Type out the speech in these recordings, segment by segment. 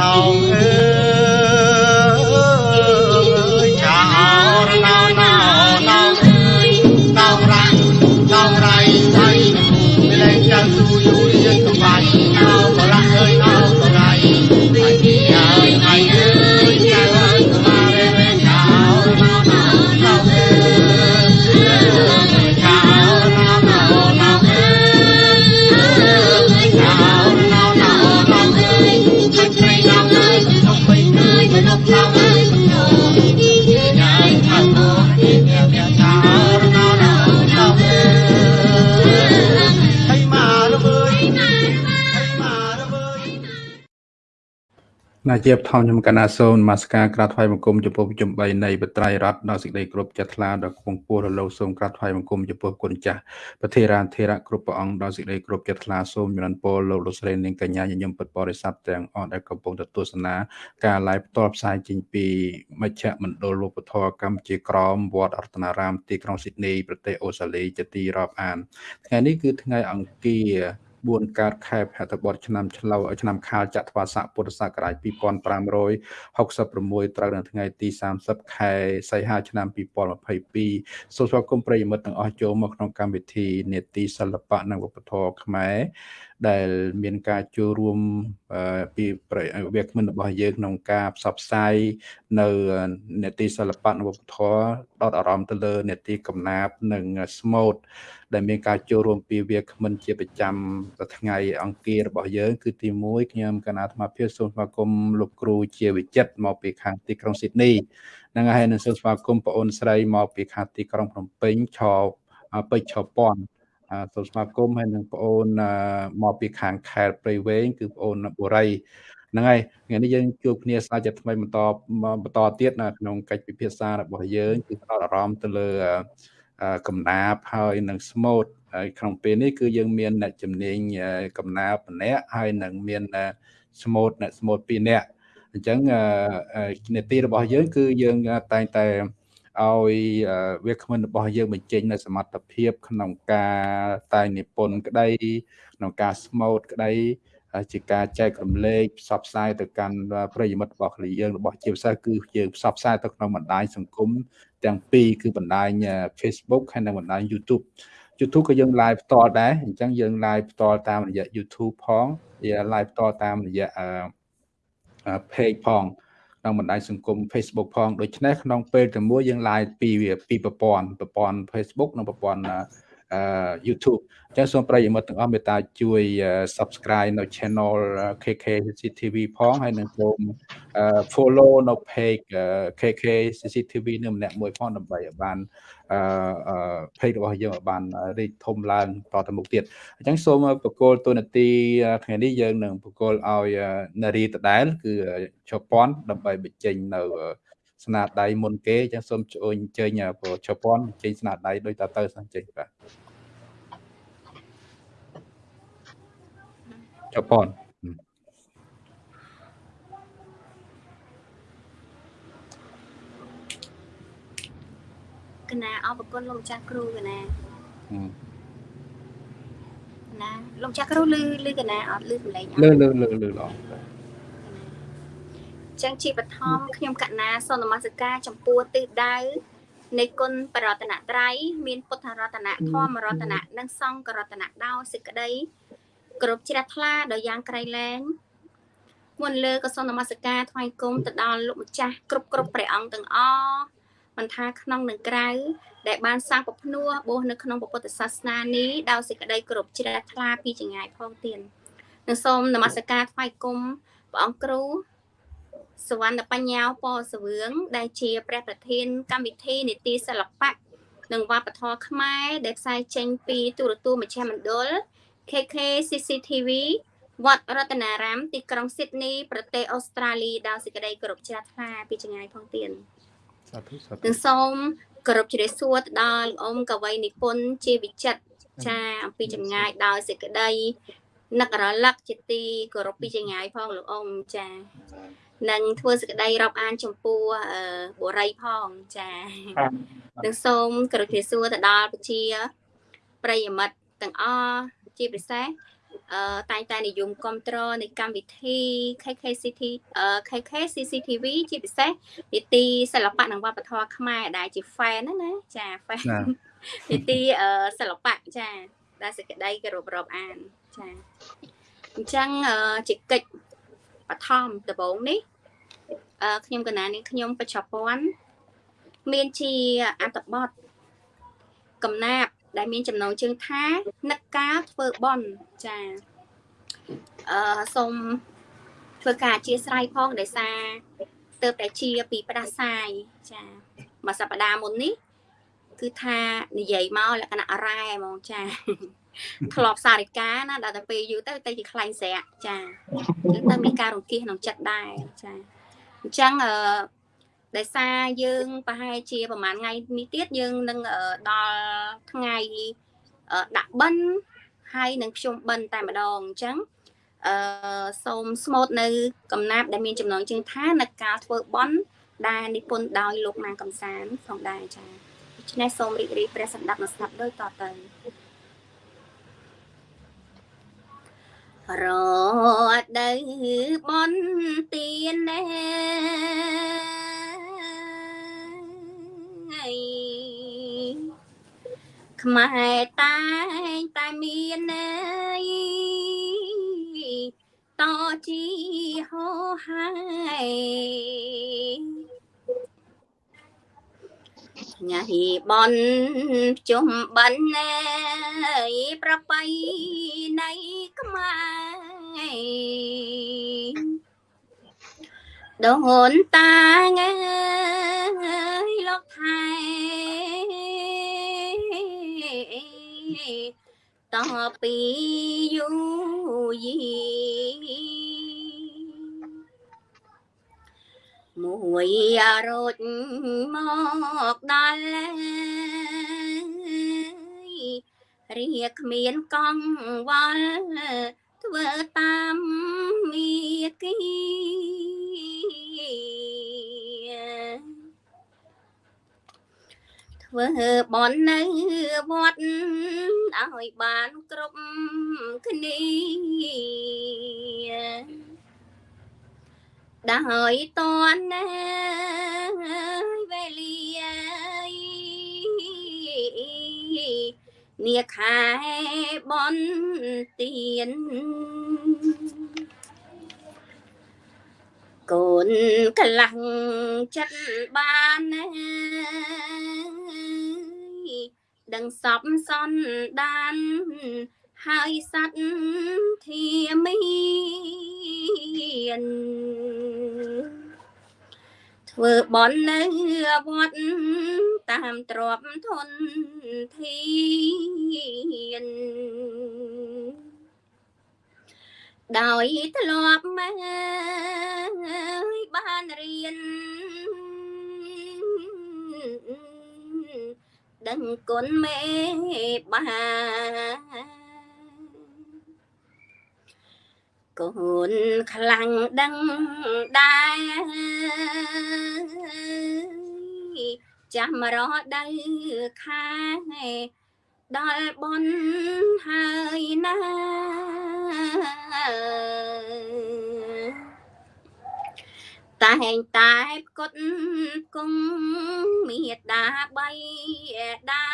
ណោអើ ណាជាបឋមខ្ញុំកណាសូននមស្ការក្រាបថ្វាយបង្គំចំពោះប្រជុំ3នៃបត្រៃរតដល់សេចក្តីគោរពចិត្តថ្លាដល់គង់ពោះរលោកសូមក្រាបថ្វាយបង្គំចំពោះគុណចាស់ប្រធារានធេរៈគ្រប់ព្រះអង្គដល់សេចក្តីគោរពចិត្តថ្លាសូមចម្រើនពរលោកលោកស្រីនាងកញ្ញាញញឹមពុទ្ធបរិស័ទទាំងអស់ដែលកំពុងទៅទស្សនាការ live ផ្ទាល់ផ្សាយចេញពីមជ្ឈមណ្ឌលវប្បធម៌កម្ពុជាក្រមវត្តអរតនារាមទីក្រុងស៊ីដនីប្រទេសអូស្ត្រាលីជាទីរាប់អានថ្ងៃនេះគឺថ្ងៃអង្គារ 4កើតខែភទ្របទឆ្នាំឆ្លូវឆ្នាំខាលចត្វាស័កពុទ្ធសករាជ2566ត្រូវនៅថ្ងៃទី30ខែសីហាឆ្នាំ2022សូមស្វាគមន៍ប្រិយមិត្តទាំងអស់ចូលមកក្នុងកម្មវិធីនេតិសិល្បៈនិងវប្បធម៌ខ្មែរដែលមានការចូលរួមអឺពីប្រវាគ្មិនរបស់យើងក្នុងការផ្សព្វផ្សាយនៅនេតិសិល្បៈនិងវប្បធម៌ដកអារម្មណ៍ទៅលើនេតិកំណាព្យនិងស្មូត ដែលមានការចូលរួមពីវាគ្មិនជាប្រចាំថ្ងៃអង្គាររបស់យើងគឺទី1ខ្ញុំកណាអាត្មាភាពសូមស្វាគមន៍លោកគ្រូជាវិចិត្រមកពីខាងទីក្រុងស៊ីដនីហ្នឹងហើយនឹងសូមស្វាគមន៍បងអូនស្រីមកពីខាងទីក្រុងភ្នំពេញឆោពេជ្រឆោពាន់អឺសូមស្វាគមន៍ហើយនឹងបងអូនអឺមកពីខាងខេត្តព្រៃវែងគឺបងអូនបុរីហ្នឹងហើយថ្ងៃនេះយើងជួបគ្នាស្អាតជាថ្មីបន្តបន្តទៀតនៅក្នុងកិច្ចពិភាក្សារបស់យើងគឺផ្ដោតអារម្មណ៍ទៅលើអឺអឺ កំណាបហើយនឹងស្មូតហើយក្នុងពេលនេះគឺយើងមានអ្នកជំនាញអឺកំណាបម្នាក់ហើយនឹងមានអឺស្មូតអ្នកស្មូត2នាក់អញ្ចឹងអឺនេតិរបស់យើង គឺយើងតែងតែឲ្យវាគ្មិនរបស់យើងបញ្ចេញនៅសមត្ថភាព ក្នុងការតែងនិពន្ធក្តីក្នុងការស្មូតក្តី ជាការចែករំលែកផ្សព្វផ្សាយទៅកាន់ប្រិយមិត្តរបស់គ្នាយើងរបស់ជាពិសេសគឺយើងផ្សព្វផ្សាយទៅក្នុងបណ្ដាញសង្គមទាំងពីរគឺបណ្ដាញ Facebook ហើយនិងបណ្ដាញ YouTube YouTube ក៏យើង live ផ្ទាល់ដែរអញ្ចឹងយើង live ផ្ទាល់តាមរយៈ YouTube ផងវា live ផ្ទាល់តាមរយៈអឺ page ផងក្នុងបណ្ដាញសង្គម Facebook ផងដូច្នេះក្នុងពេលតែមួយយើង live ពីពីប្រព័ន្ធប្រព័ន្ធ Facebook និងប្រព័ន្ធអឺ YouTube អញ្ចឹងសូមប្រិយមិត្តទាំងអស់មេត្តាជួយ Subscribe នៅ Channel KK CCTV ផងហើយនឹងសូម follow នៅ page KK CCTV នឹងម្នាក់មួយផងដើម្បីឲ្យបានអឺ page របស់យើងឲ្យបានរីកធំឡើងតទៅមុខទៀតអញ្ចឹងសូមបកគលទូនាទីថ្ងៃនេះយើងនឹងបកគលឲ្យនារីដដែលគឺជប៉ុនដើម្បីបញ្ចេញនៅ ស្នាដៃមុនគេអញ្ចឹងសូមជួយអញ្ជើញជប៉ុនបញ្ចេញស្នាដៃដូចតទៅសិនចេញបាទជប៉ុនកណាអរគុណលោកម្ចាស់គ្រូកណាណាលោកម្ចាស់គ្រូលឺលឺកណាអត់លឺសម្លេងលឺលឺលឺលឺល្អ ចឹងជាបឋមខ្ញុំកណាសូមនមស្ការចំពោះទិសដៅនៃគុណបរតនត្រ័យមានពុទ្ធរតនៈធម្មរតនៈនិងសង្ឃរតនៈដោយសេចក្តីគ្រប់ជ្រះថ្លាដោយយ៉ាងក្រៃលែងមុនលើក៏សូមនមស្ការថ្វាយគុំទៅដល់លោកម្ចាស់គ្រប់គ្រប់ព្រះអង្គទាំងអស់មិនថាក្នុងនិងក្រៅដែលបានសាងពភ្នួបោះនៅក្នុងពុទ្ធសាសនានេះដោយសេចក្តីគោរពជ្រះថ្លាពីចងាយផងទៀតនិងសូមនមស្ការថ្វាយគុំព្រះអង្គគ្រូ សវណ្ណបញ្ញាពរសវឿងដែលជាព្រះប្រធានកម្មវិធីនីតិសិល្បៈនិងវប្បធម៌ខ្មែរដែលផ្សាយចេញពីទូរទស្សន៍មជ្ឈមណ្ឌល KK CCTV វត្តរតនារាម ទីក្រុងស៊ីដនីប្រទេសអូស្ត្រាលីដោយសេចក្តីគោរពជ្រះថ្លាពីចងាយផងទៀតសាធុសាធុនិងសូមគោរពជ្រាបសួរទៅដល់លោកអ៊ំកវីនិពន្ធជាវិចិត្រចាអំពីចម្ងាយដោយសេចក្តីនឹករលឹកជាទីគោរពពីចម្ងាយផងលោកអ៊ំចា និងធ្វើសេចក្តីរាប់អានចំពោះបុរីផងចានិងសូមគោរពជ្រាបសួរទៅដល់ប្រជាប្រិយមិត្តទាំងអស់ជាពិសេសអឺតែងតែនិយមគ្រប់គ្រងនៃកម្មវិធី KKCT អឺ KKCCTV ជាពិសេសនីតិសិល្បៈនិងវប្បធម៌ខ្មែរដែលជា fan ណាណាចា fan នីតិអឺសិល្បៈចាដែលសេចក្តីគោរពរាប់អានចាអញ្ចឹងជាកិច្ច បឋមដំបូងនេះអឺខ្ញុំកណានេះខ្ញុំបច្ចុប្បន្នមានជាអត្ថបទកំណាប់ដែលមានចំណងជើងថានឹកការធ្វើបន់ចាអឺសូមធ្វើការអធិស្ឋានផងដោយសារទៅតែជាពីផ្ដាសាយចាមួយសប្តាហ៍មុននេះ គឺថានិយាយមកលក្ខណៈរ៉ែហ្មងចា ធ្លាប់សារិកាណាដល់តែពេលយូរទៅទៅជាខ្លាញ់ស្រែកចាអញ្ចឹងទៅមានការរង្គៀសក្នុងចិត្តដែរចាអញ្ចឹងអឺដោយសារយើងប្រហែលជាប្រហែលថ្ងៃនេះទៀតយើងនឹងដល់ថ្ងៃដាក់បិណ្ឌហើយនឹងភ្ជុំបិណ្ឌតែម្ដងអញ្ចឹងអឺសូមស្មូតនៅកំណាប់ដែលមានចំណងជើងថានៅការធ្វើបន់ដែលនិពន្ធដោយលោកម៉ាងកំសានផងដែរចា៎ដូច្នេះសូមរីករាយព្រះសម្ដាប់និងស្ដាប់ដូចតទៅ រត់ទៅបនទៀនណែខ្មែរតែងតែមានណែតជីហោហើយ ញ៉ាហ៊ីបនជុំបិណ្ឌណែប្របៃនៃខ្មែរដូនតាងើយលោកថែតពីយូយី មួយរត់មកដល់រៀគ្មានកង្វល់ធ្វើតាមមីគីធ្វើបននៅវត្តឲ្យបានគ្រប់គ្នា ដោយតនណាវេលានាខែបនទៀនកូនខ្លាំងចិត្តបានណាដឹងសពសន្តាន ហើយសัตว์ធាមានធ្វើបន់នៅវត្តតាមទ្របធនធានដោយធ្លាប់មកបានរៀនដឹងគុណមេបា កូនខ្លាំងដឹងដែរចាំរដៅខាដល់បនហើយណាតែងតែផ្គត់គង់មេដាបៃដា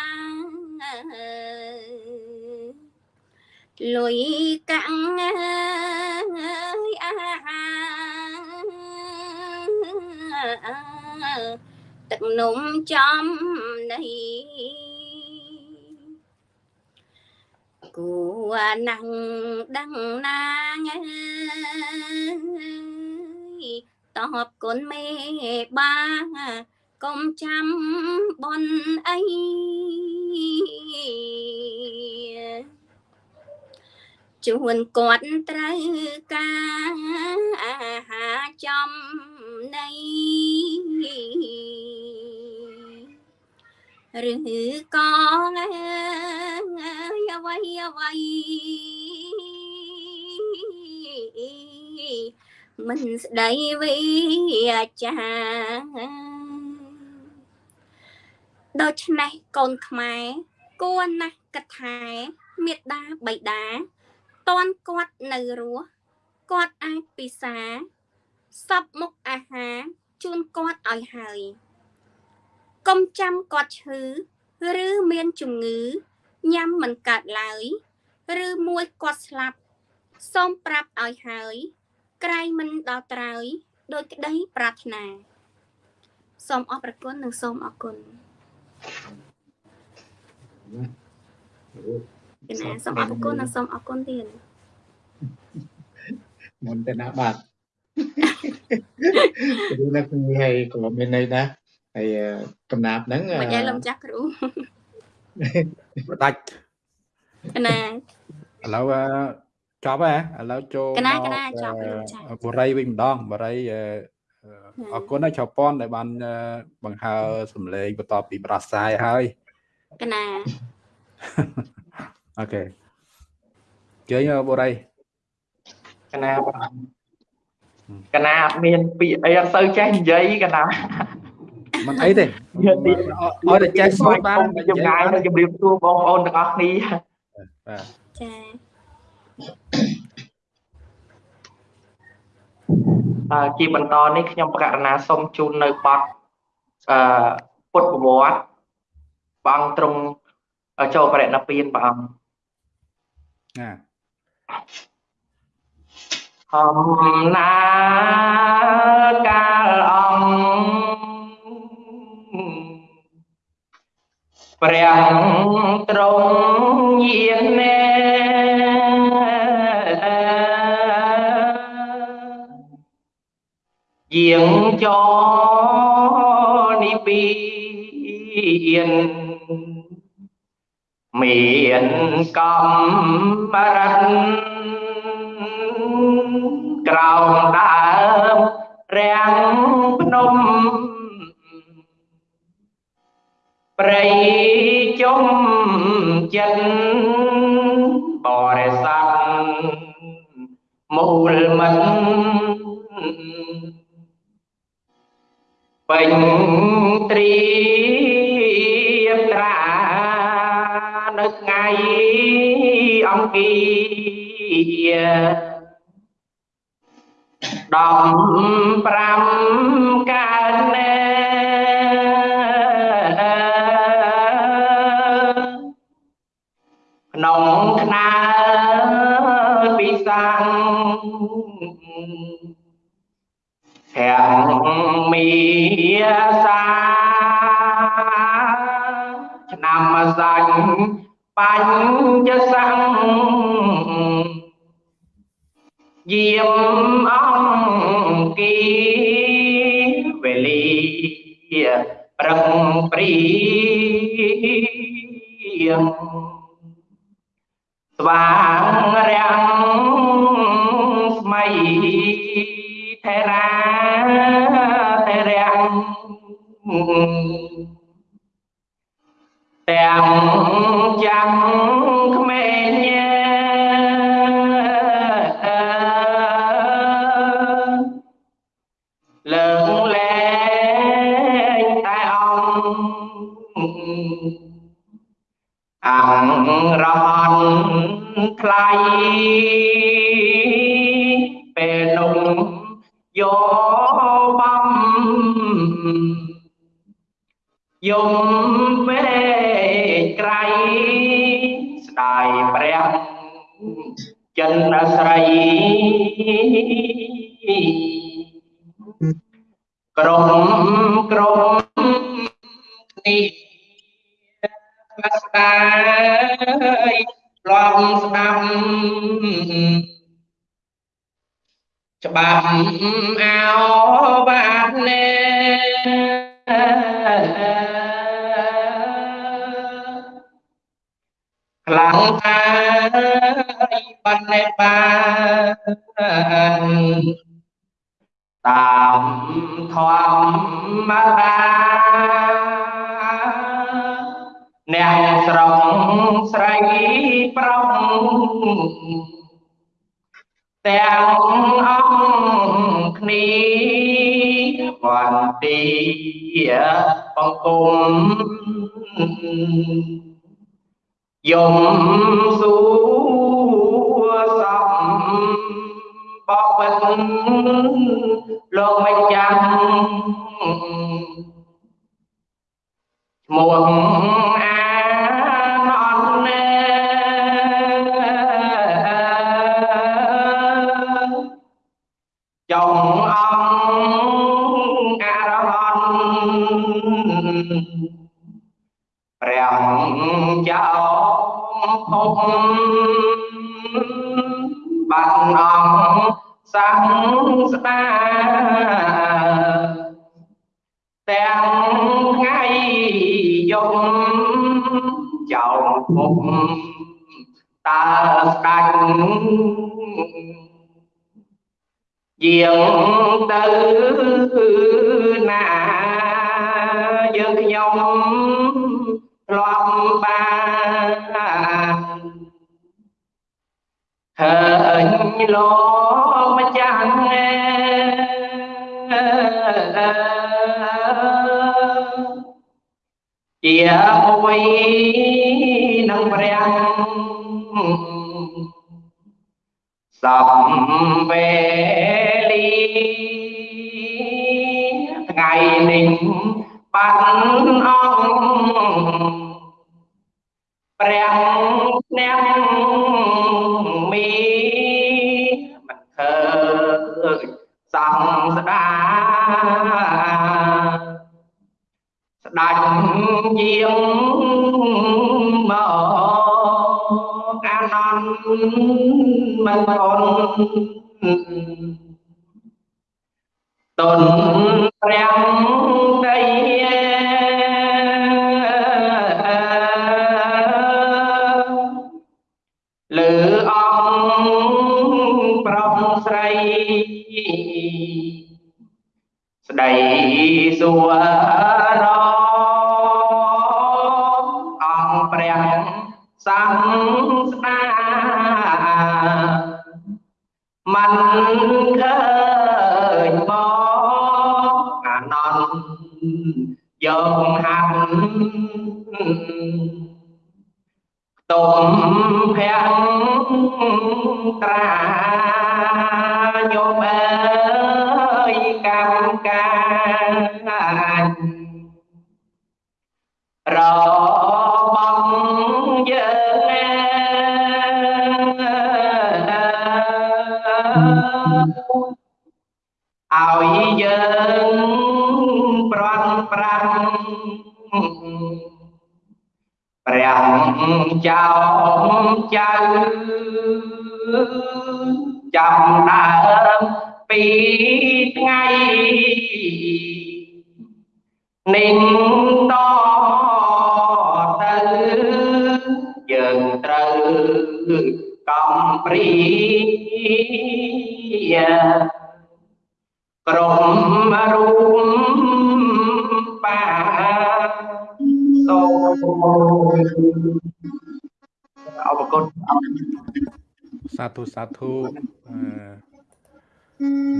លុយកាំងអាហាទឹកនំចំនៃគួណាំងដឹងណាងតបគុណមេបាកុំចាំបនអី ជួនគាត់ត្រូវការអាហារចំនៃឬក៏អ្វីអ្វីមិនស្ដីវិចាដូច្នេះកូនខ្មែរគួរណាស់គិតថាមេដាបៃតា តន់គាត់នៅរស់គាត់អាចពិសាសពមុខអាហារជូនគាត់ឲ្យហើយកុំចាំគាត់ឈឺឬមានជំងឺញ៉ាំមិនកើតឡើយ ឬមួយគាត់ស្លាប់សូមប្រាប់ឲ្យហើយក្រែងមិនដល់ត្រើយដោយក្តីប្រាថ្នាសូមអរព្រគុណនិងសូមអរគុណ កណាសូមអរគុណនិងសូមអរគុណទៀតមុនទៅណាបាទគ្រូណាគឺហើយក៏មានន័យណាហើយកំណាប់ហ្នឹងមិនឲ្យលំចាស់គ្រូបដាច់ណាឥឡូវចប់ហ៎ឥឡូវចូលកណាកណាចប់បរិយវិញម្ដងបរិយអរគុណណាស់ចៅប៉ុនដែលបានបង្ហើសម្លេងបន្ទាប់ពីប្រាស្រ័យហើយកណា អូខេជើញបរិយកណាកណាអត់មានពាក្យអីអត់សូវចេះនិយាយកណាមិនអីទេឲ្យតែចេះស្វែងបានជំងាយនឹងជម្រាបសួរបងប្អូនទាំងអស់គ្នាបាទចាអឺជាបន្តនេះខ្ញុំបកករណាសូមជូននៅបទអឺពុទ្ធប្រវត្តិព្រះអង្គទ្រង់ចូលបរិណិព្វានព្រះអង្គ ណាហំណាកាលអង្គព្រះទ្រង់យានណែយាងចនិពីន មានកម្មរិទ្ធក្រោមដើមរាំងភ្នំព្រៃជុំចិត្តបរិស័ទមូលមិនពេញត្រៀមត្រា នៅថ្ងៃអង្គា15កើតណែក្នុងថ្នាពិសាំងទាំងមីសាឆ្នាំសាច់ បញ្ញសង្ឃយាមអង្គីវេលាប្រឹងព្រៀងស្វាងរាំងស្មៃថេរាថេរាំង ទាំងចាំក្មេងរហន្តថ្លៃពេលនោះយកបំយំ ក្រុមក្រុមនេះស្ដាយឡំស្ដាប់ច្បាប់អោបាត់ណែខ្លាំងតាយបណ្ណេបានតាម ធម្មតាអ្នកស្រុកស្រីប្រុសទាំងអង្គគ្នាវន្ទីបង្គំយំសួរ លោកមិនចាំឈ្មោះអានអនណែចុងអង្គអ រហន្តព្រះចៅភពបានអង្គ លោកម្ចាស់ជាមួយនឹងព្រះសំវេលីថ្ងៃនេះបានអង្គព្រះអ្នកមីមិន សំស្ដាស្ដាច់យាងមកអានន្តមិនអូនតនព្រះដី ស្ដីសួររអង្គព្រះសំស្ដាមិនឃើញមកអានន្តយកហាត់ទុំភ័ក្រ ត្រាញោមអើយកម្មការរបស់យើងឲ្យយើងប្រន់ប្រាំ ព្រះចៅចៅចាំដើមពីថ្ងៃនឹងតទៅយើងត្រូវកំព្រីក្រុមរូប សូមអរគុណសាធុសាធុហ្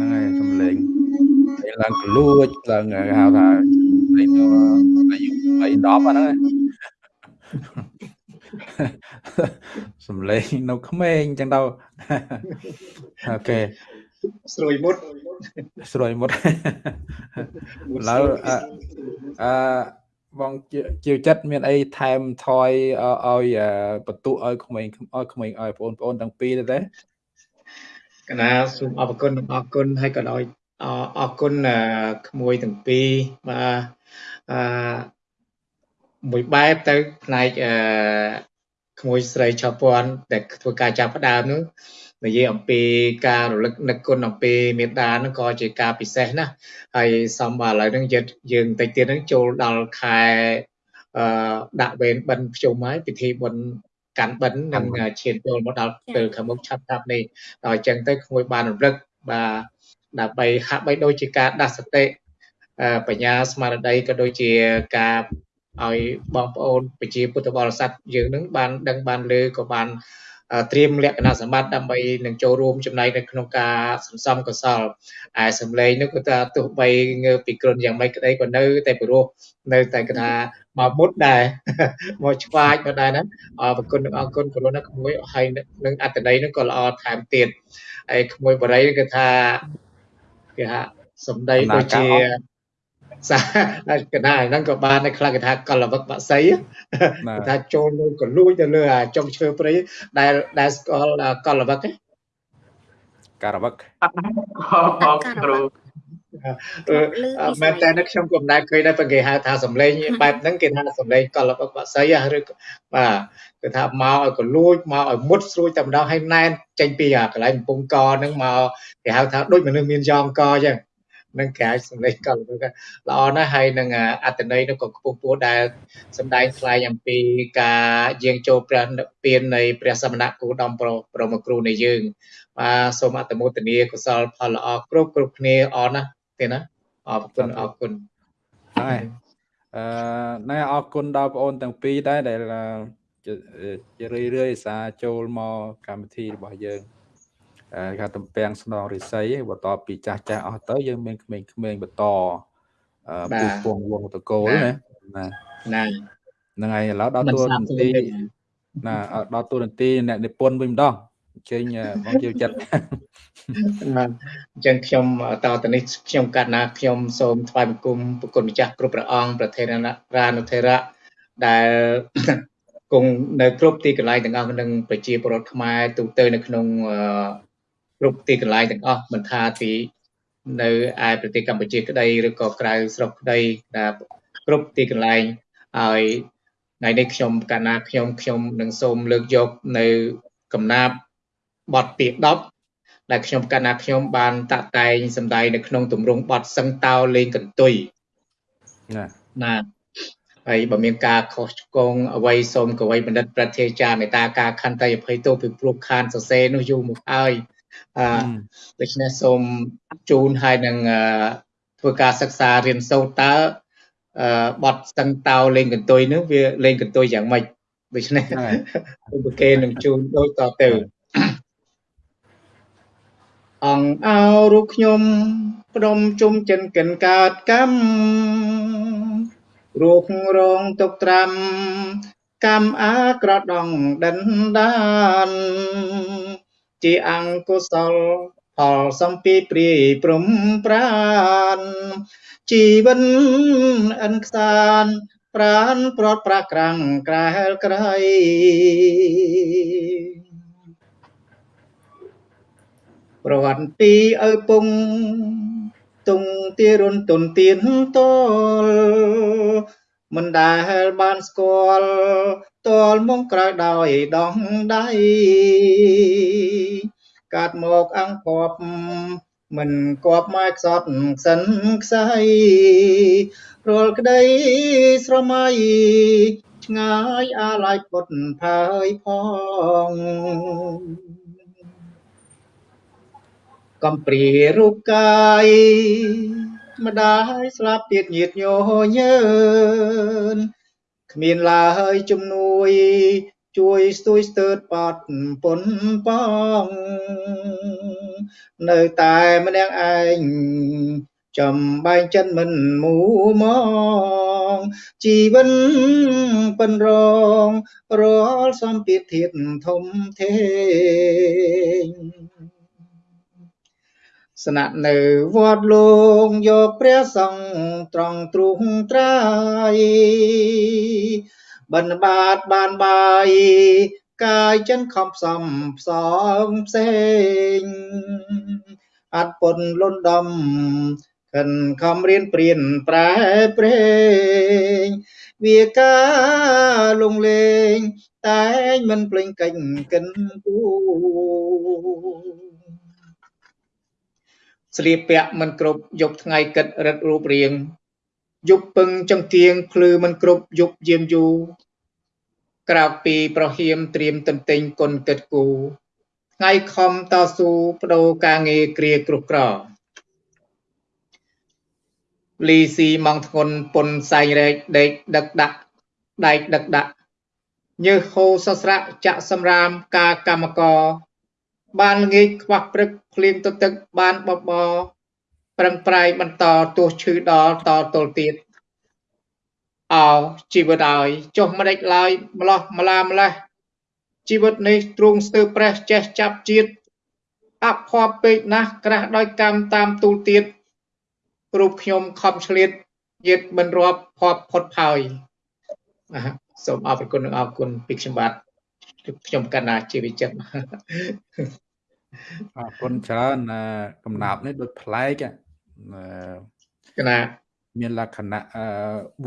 នឹងហើយសំឡេងឡើងកលួចឡើងហៅថាលេងទៅអាយុ3 10អាហ្នឹងសំឡេងនៅក្មេងចឹងទៅអូខេស្រួយមុតស្រួយមុតឡើយអឺ បងជាចិត្តមានអីថែមថយឲ្យបន្ទុឲ្យក្មេងឲ្យក្មេងឲ្យបងប្អូនទាំងពីរទេកណាសូមអរគុណអរគុណហើយក៏ដោយអរគុណក្មួយទាំងពីរបាទអឺមួយបែបទៅផ្នែកអឺ ក្មួយស្រីឆាពាន់ដែលធ្វើការចាប់ផ្ដើមនោះនិយាយអំពីការរលឹកនឹកគុណអំពីមេដាហ្នឹងក៏ជាការពិសេសណាស់ហើយសំបាទឥឡូវហ្នឹងយើងយើងតិចទៀតហ្នឹងចូលដល់ខែអឺដាក់វេនបិណ្ឌភ្ជុំហើយពិធីបុណ្យកាន់បិណ្ឌនឹងឈានចូលមកដល់ពេលខាងមុខឆាប់ឆាប់នេះដល់អញ្ចឹងទៅក្មួយបានរំលឹកបាទដើម្បីហាក់បីដូចជាការដាស់សតិបញ្ញាស្មារតីក៏ដូចជាការ ឲ្យបងប្អូនប្រជាពុទ្ធបរិស័ទយើងនឹងបានដឹងបានលើក៏បានត្រៀមលក្ខណៈសម្បត្តិដើម្បីនឹងចូលរួមចំណែកនៅក្នុងការសន្សំកុសលហើយសម្លេងនោះគឺថាទោះបីងើពីគ្រុនយ៉ាងម៉េចក្តីក៏នៅតែព្រោះនៅតែគេថាមកមុតដែរមកឆ្វាចមកដែរណាអរគុណអរគុណគ្រុនណាក្មួយហើយនឹងអត្តន័យនោះក៏ល្អថែមទៀតហើយក្មួយបរិយគឺថាគេថាសំដីដូចជា សាកណ្ដាលហ្នឹងក៏បានដែរខ្លះគេថាកលវឹកបាក់សីគេថាចូលនៅក៏លួចទៅលើអាចុងឈើព្រៃដែលដែលស្គាល់កលវឹកទេការវឹកអត់បងគ្រូមែនតែនៅខ្ញុំក៏មិនដែលឃើញដែរប៉ុន្តែគេហៅថាសំឡេងបែបហ្នឹងគេថាសំឡេងកលបបាក់សីឬបាទគឺថាមកឲ្យកលួចមកឲ្យមុតស្រួយតែម្ដងឲ្យណែនចេញពីកន្លែងកំពង់កហ្នឹងមកគេហៅថាដូចមនុស្សមានយ៉ងកអញ្ចឹង នឹងគេហៅសំឡេងកលបល្អណាស់ហើយនឹងអត្តន័យនោះក៏ខ្ពស់ពោះដែលសំដែងថ្លែងអំពីការយាងចូលព្រះពៀននៃព្រះសមណគោដំប្រមគ្រូនៃយើងបាទសូមអត្តមោទនាកុសលផលល្អគ្រប់គ្រប់គ្នាអរណាស់ទេណាអរគុណអរគុណហើយអឺណែអរគុណដល់បងអូនទាំងពីរដែរដែលជារឿយរឿយសាចូលមកកម្មវិធីរបស់យើង អឺគេតំពាំងស្នងរិស័យបន្តពីចាស់ចាស់អស់ទៅយើងមានក្មេងៗបន្តអឺពូពងវងតកូលណាណាណាហ្នឹងហើយឥឡូវដល់តួនាទីណាដល់តួនាទីអ្នកនិពន្ធវិញម្ដងអញ្ជើញបងជឿចិត្តបាទអញ្ចឹងខ្ញុំតទៅនេះខ្ញុំកាត់ណាខ្ញុំសូមថ្វាយបង្គំប្រគុណម្ចាស់គ្រប់ព្រះអង្គប្រធានរានុធេរៈដែលគង់នៅគ្រប់ទីកន្លែងទាំងអស់នឹងប្រជាពលរដ្ឋខ្មែរទូទៅនៅក្នុង គ្រប់ទីកន្លែងទាំងអស់មិនថាទីនៅឯប្រទេសកម្ពុជាក្តីឬក៏ក្រៅស្រុកក្តីដែលគ្រប់ទីកន្លែងហើយថ្ងៃនេះខ្ញុំកាលណាខ្ញុំខ្ញុំនឹងសូមលើកយកនៅកំណាប់បទទី10ដែលខ្ញុំកណ្ណាខ្ញុំបានតាក់តែងសម្ដែងនៅក្នុងទម្រង់បទសឹងតោលេងកន្ទុយណាណាហើយបើមានការខុសឆ្គងអ្វីសូមកវីបណ្ឌិតប្រធាចារមេតាការខន្តីអភ័យទោសពីព្រោះខានសរសេរនោះយូរមកហើយ អឺដូច្នេះសូមជូនឲ្យនឹងធ្វើការសិក្សារៀនសូត្រតើអឺបទសឹងតោលេងកន្ទុយនោះវាលេងកន្ទុយយ៉ាងម៉េចដូច្នេះឧបគេនឹងជូនដូចតទៅអង្គអោរូបខ្ញុំព្រមជុំចិនកិនកើតកម្មរូបរងទុកត្រាំកម្មអាក្រដងដិនដាន ជាអង្គុសលផលសំពីព្រាយព្រំប្រានជីវិនអិនខ្សានប្រានប្រត់ប្រាក្រាំងក្រែលក្រៃប្រវត្តិទីឪពុងទុងទីរុនទុនទៀនតលមិនដែលបានស្គាល់ តលមកក្រោយដោយដងដៃកាត់មកអង្គគប់មិនគប់មកខ្សត់ខ្សិនខ្សៃរាល់ក្តីស្រមៃឆ្ងាយអាឡ័យពុតផើយផងកំព្រារូបកាយម្ដាយស្លាប់ទៀតញាតញញើន គ្មានឡើយជំនួយ ជួយស្ទួយស្ទើតបាត់ពុនបងនៅតែម្នាក់ឯងចំបែងចិនមិនមូមងជីវិតពិនរងរាល់សម្ពាធធាតធំធេង ស្នាក់នៅវត្តលងយកព្រះសង្ឃត្រង់ទ្រុងត្រាយបិណ្ឌបាតបានបាយកាយចិនខំផ្សំផ្សំផ្សេងអត់ពុនលន់ដំខិនខំរៀនព្រៀនប្រែព្រេងវាការលងលេងតែងមិនភ្លេងកិច្ចកិនគូ ស្លៀកពាក់មិនគ្រប់យប់ថ្ងៃគិតរិតរូបរាងយប់ពឹងចង្គៀងភ្លឺមិនគ្រប់យប់យាមយូរក្រៅពីប្រហៀមត្រៀមតន្ទិញគុណគិតគូថ្ងៃខំតស៊ូបដូរការងារគ្រាគ្រោះក្រលីស៊ីម៉ងធ្ងន់ពុនសែងរែកដេកដឹកដាក់ដែកដឹកដាក់ញើសហូសស្រៈចាក់សម្រាមការកម្មករ បានល្ងាចខ្វះព្រឹកភ្លៀងទទឹកបានបបរប្រឹងប្រែងបន្តទោះឈឺដល់តទល់ទៀតអោជីវិតឲ្យចុះមិនដេចឡើយម្លោះម្លាម្លេះជីវិតនេះទ្រង់ស្ទើរប្រេះចេះចាប់ជាតិអភ័ព្វពេកណាស់ក្រាស់ដោយកម្មតាមទូលទៀតរូបខ្ញុំខំឆ្លៀតយិតមិនរាប់ភ័ព្វផុតផោយសូមអរគុណនិងអរគុណពីខ្ញុំបាទ ខ្ញុំកណ្ណាជាវិចិត្រអរគុណច្រើនកំណាប់នេះដូចប្លែកកណាមានលក្ខណៈ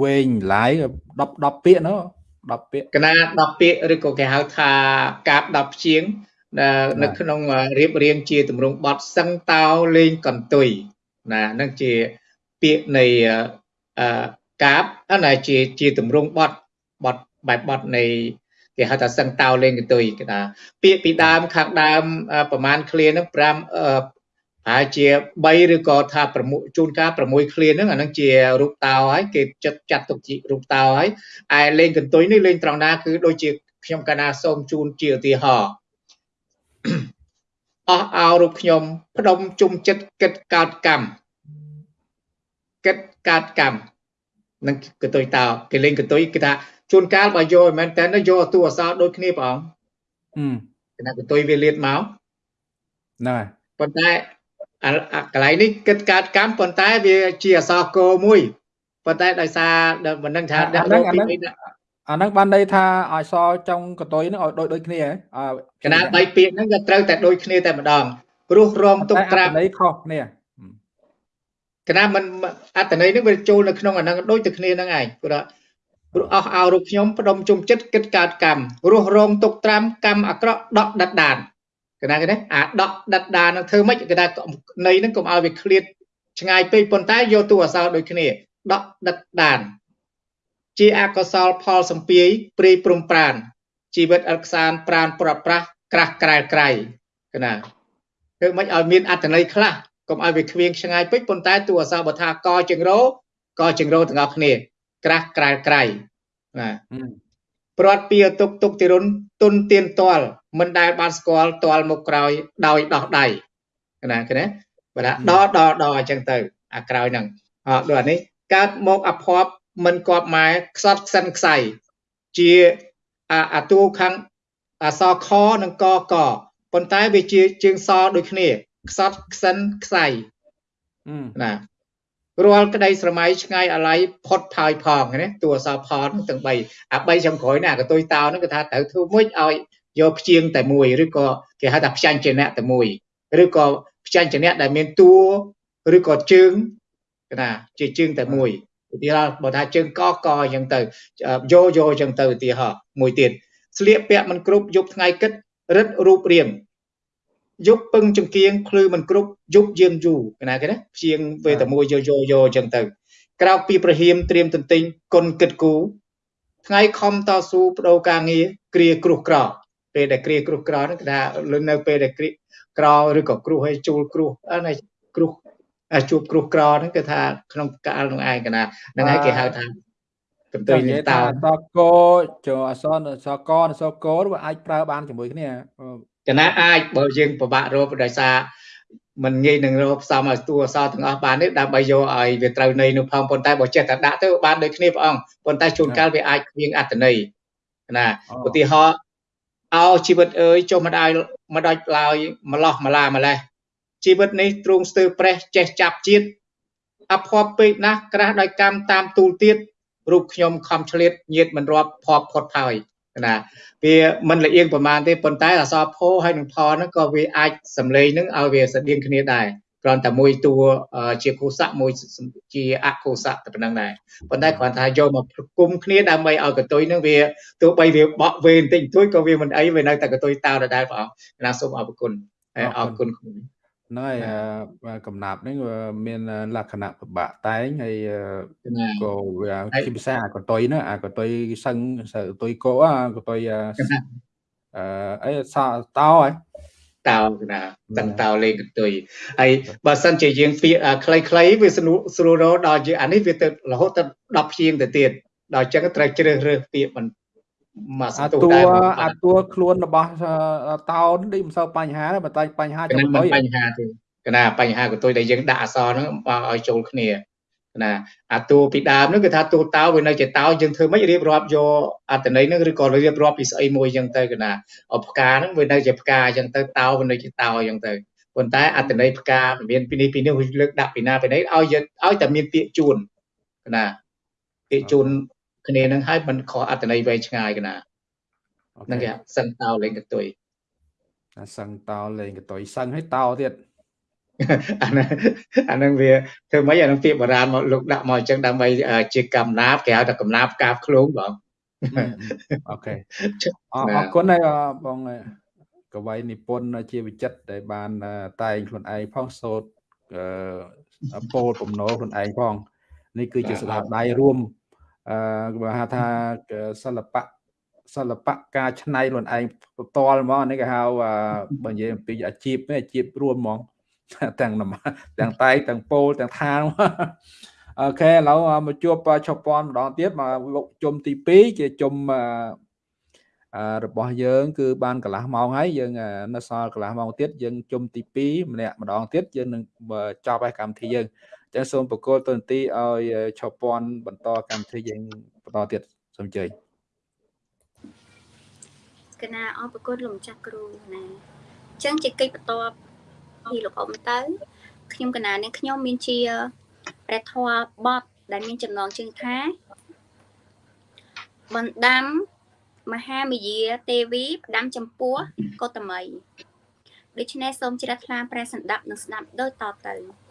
វែងឡាយ10 10ពាក្យនោះ10ពាក្យកណា10ពាក្យឬក៏គេហៅថាកាប10ជាងនៅក្នុងរៀបរៀងជាទម្រង់បទសឹងតោលេងកន្ទុយណានឹងជាពាក្យនៃកាបណាជាជាទម្រង់បទបទបែបបទនៃ គេហៅថាសឹងតោលេងកន្ទុយគេថាពាក្យពីដើមខាងដើមប្រហែលឃ្លានឹង5ប្រហែលជា3ឬក៏ថា6ជួនកាល6ឃ្លាហ្នឹងអាហ្នឹងជារូបតោហើយគេចាត់ចាត់ទុកជារូបតោហើយឯលេងកន្ទុយនេះលេងត្រង់ណាគឺដូចជាខ្ញុំកាលណាសូមជូនជាឧទាហរណ៍អស់អោរូបខ្ញុំផ្ដុំជុំចិត្តគិតកើតកម្មគិតកើតកម្មនឹងកន្ទុយតោគេលេងកន្ទុយគេថា ជួនកាលបើយកមិនមែនតែយកតួអសរដូចគ្នាព្រះអង្គអឺគេថាកន្ទុយវាលៀតមកហ្នឹងហើយប៉ុន្តែកន្លែងនេះគិតកើតកម្មប៉ុន្តែវាជាអសរកមួយប៉ុន្តែដោយសារមិនដឹងថាដាក់រកពីអាហ្នឹងបានន័យថាឲ្យសចុងកតុយហ្នឹងឲ្យដូចដូចគ្នាកណាបីពាក្យហ្នឹងក៏ត្រូវតែដូចគ្នាតែម្ដងព្រោះរងទុកត្រាប់ន័យខុសគ្នាកណាមិនអត្តន័យហ្នឹងវាចូលនៅក្នុងអាហ្នឹងដូចតែគ្នាហ្នឹងឯងព្រោះ ព្រោះអស់ឲ្យរូបខ្ញុំផ្ដុំជុំចិត្តគិតកើតកម្មរស់រងទុកត្រាំកម្មអាក្រក់ដកដិតដានគេណាគេណាអាដកដិតដានឹងធ្វើម៉េចគេថាន័យហ្នឹងកុំឲ្យវាឃ្លាតឆ្ងាយពេកប៉ុន្តែយកតួអសរដូចគ្នាដកដិតដានជាអកុសលផលសម្ពាយព្រីព្រំប្រានជីវិតអត់ខ្សានប្រានប្រត់ប្រាស់ក្រាស់ក្រែលក្រៃគេណាធ្វើម៉េចឲ្យមានអត្តន័យខ្លះកុំឲ្យវាខ្វៀងឆ្ងាយពេកប៉ុន្តែតួអសរបើថាកចង្រោកចង្រោទាំងអស់គ្នា ក្រាស់ក្រែលក្រៃណាព្រាត់ពីទុកទុកទីរុនទុនទៀនតលមិនដែលបានស្គាល់តលមកក្រោយដោយដោះដៃណាឃើញទេបើថាដដដអញ្ចឹងទៅអាក្រោយហ្នឹងអត់ដូចអានេះកើតមកអភ័ព្វមិនគប់ម៉ែខ្សត់ខ្សិនខ្សៃជាអាតួខាងអសខនិងកកប៉ុន្តែវាជាជើងសដូចគ្នាខ្សត់ខ្សិនខ្សៃណា រាល់ក្តីស្រមៃឆ្ងាយអាល័យផុតផាយផងណាតួអសរផលទាំង3អា3ចំក្រោយណាកតុយតោហ្នឹងគឺថាត្រូវធ្វើមួយឲ្យយកព្យាង្គតែមួយឬក៏គេហៅថាព្យាញ្ជនៈតែមួយឬក៏ព្យាញ្ជនៈដែលមានតួឬក៏ជើងគេថាជាជើងតែមួយឧទាហរណ៍បើថាជើងកកអញ្ចឹងទៅយោយោអញ្ចឹងទៅឧទាហរណ៍មួយទៀតស្លៀកពាក់មិនគ្រប់យប់ថ្ងៃគិតរឹតរូបរាង យប់ពឹងចង្គៀងភ្លឺមិនគ្រប់យប់យើងយូរគេណាគេណាព្យាងវេតែមួយយោយោយោអញ្ចឹងទៅក្រោកពីប្រហៀមត្រៀមទន្ទិញគុណគិតគូថ្ងៃខំតស៊ូបដូរការងារគ្រាគ្រោះក្រពេលដែលគ្រាគ្រោះក្រហ្នឹងគេថាលុននៅពេលដែលគ្រាក្រឬក៏គ្រោះឲ្យជួលគ្រោះអឺគ្រោះជួបគ្រោះក្រហ្នឹងគឺថាក្នុងកាលនោះឯងកណាហ្នឹងហើយគេហៅថាកន្ទុយលេតោសកចូលអសនសកនសកវាអាចប្រើបានជាមួយគ្នា កណាអាចបើយើងពិបាករកដោយសារมันងាយនឹងរកផ្សំឲ្យតួអសរទាំងអស់បាននេះដើម្បីយកឲ្យវាត្រូវន័យនោះផងប៉ុន្តែបើចេះតែដាក់ទៅបានដូចគ្នាព្រះអង្គប៉ុន្តែជួនកាលវាអាចគ្មានអត្តន័យណាឧទាហរណ៍អោជីវិតអើយចុះមិនដាច់មិនដាច់ឡើយម្លោះម្លាម្លេះជីវិតនេះទ្រង់ស្ទើរប្រេះចេះចាប់ជាតិអភ័ព្វពេកណាស់ក្រាស់ដោយកម្មតាមទូលទៀតរូបខ្ញុំខំឆ្លៀតញាតមិនរាប់ភ័ព្វផុតផោយ ណាវាមិនលៀងប្រមាណទេប៉ុន្តែអសរផោហើយនឹងផហ្នឹងក៏វាអាចសម្លេងនឹងឲ្យវាស្តៀងគ្នាដែរគ្រាន់តែមួយតួជាគូស័កមួយជាអគូស័កតែប៉ុណ្្នឹងដែរប៉ុន្តែគ្រាន់តែយកមកប្រគំគ្នាដើម្បីឲ្យកតុយនឹងវាទោះបីវាបក់វេបន្តិចបន្តួចក៏វាមិនអីវានៅតែកតុយតោដដែលព្រះអង្គណាសូមអរគុណហើយអរគុណខ្ញុំ ហ្នឹងហើយកំណាប់នេះមានលក្ខណៈពិបាកតែងហើយក៏វាជាភាសាអាកតុយណាអាកតុយសឹងកតុយកោអាកតុយអឺអីសតោហើយតោណាតឹងតោលេខកតុយហើយបើសិនជាយើងពាក្យខ្លីៗវាស្រួលស្រួលរដល់យើងអានេះវាទៅរហូតទៅ10ព្យាង្គទៅទៀតដល់អញ្ចឹងត្រូវជ្រើសរើសពាក្យមិន មកសអាន្ទុះតួដែរបងអាតួខ្លួនរបស់អឺតោននេះមិនសូវបញ្ហាទេប៉ុន្តែបញ្ហាកចំណ្ដាតុមិនយបញ្ហាទេកណ្ដាបញ្ហាកន្ទុយដែលយើងដាក់អក្សរហ្នឹងមកឲ្យចូលគ្នាណាអាតួពីដើមហ្នឹងគឺថាតួតោវានៅជាតោយើងធ្វើម៉េចរៀបរាប់យកអត្តន័យហ្នឹងឬក៏រៀបរាប់ពីស្អីមួយអញ្ចឹងទៅកណ្ដាអផ្កាហ្នឹងវានៅជាផ្កាអញ្ចឹងទៅតោវានៅជាតោអញ្ចឹងទៅប៉ុន្តែអត្តន័យផ្កាមានពីនេះពីនេះវាលើកដាក់ពីណាពីនេះឲ្យយើងឲ្យតែមានពាក្យជួនកណ្ដាពាក្យជូន គ្នាហ្នឹងឲ្យមិនខុសអត្តន័យវែងឆ្ងាយកណ្ដាអូហ្នឹងខេគេហៅសឹងតោលេងកន្ទុយអាសឹងតោលេងកតុយសឹងឲ្យតោទៀតអាហ្នឹងអាហ្នឹងវាធ្វើម៉េចអាហ្នឹងពាក្យបុរាណមកលោកដាក់មកអញ្ចឹងដើម្បីអឺជាកំណាព្យគេហៅថាកំណាព្យកាបឃ្លងបងហឹមអូខេអរណាអរគុណហើយអឺបងកវីនិពន្ធជាវិចិត្រដែលបានអឺតែងខ្លួនឯងផងសូត្រអឺពោលបំណុលខ្លួនឯងផងនេះគឺជាស្នាដៃរួម អឺគេហៅថាសិល្បៈសិល្បៈការច្នៃខ្លួនឯងផ្ទាល់ហ្មងនេះគេហៅអឺបើនិយាយអំពីអាជីពនេះអាជីពរួមហ្មងទាំងនំទាំងតែងទាំងពោលទាំងថាងអូខេឥឡូវមកជួបឆុបពាន់ម្ដងទៀតមកវគ្គជុំទី2ជាជុំអឺអឺរបស់យើង គឺបានកន្លះម៉ោងហើយយើងអឺនៅសល់កន្លះម៉ោងទៀតយើងជុំទី2ម្នាក់ម្ដងទៀតយើងនឹងបើចប់ហើយកម្មវិធីយើងអញ្ចឹងសូមបកគោលតន្ទីឲ្យឆុបពាន់បន្តកម្មវិធីយើងបន្តទៀតសូមអញ្ជើញកណាអរប្រគុណលោកម្ចាស់គ្រូណាអញ្ចឹងជាកិច្ចបន្ទាប់ពីលោកអ៊ំទៅខ្ញុំកណានេះខ្ញុំមានជាព្រះធម៌បទដែលមានចំណងជើងថាបណ្ដាំមហាមយាទេវីផ្ដាំចំពោះកោតមីដូច្នេះសូមជ្រះថ្លាព្រះសន្តាប់និងស្ដាប់ដូចតទៅ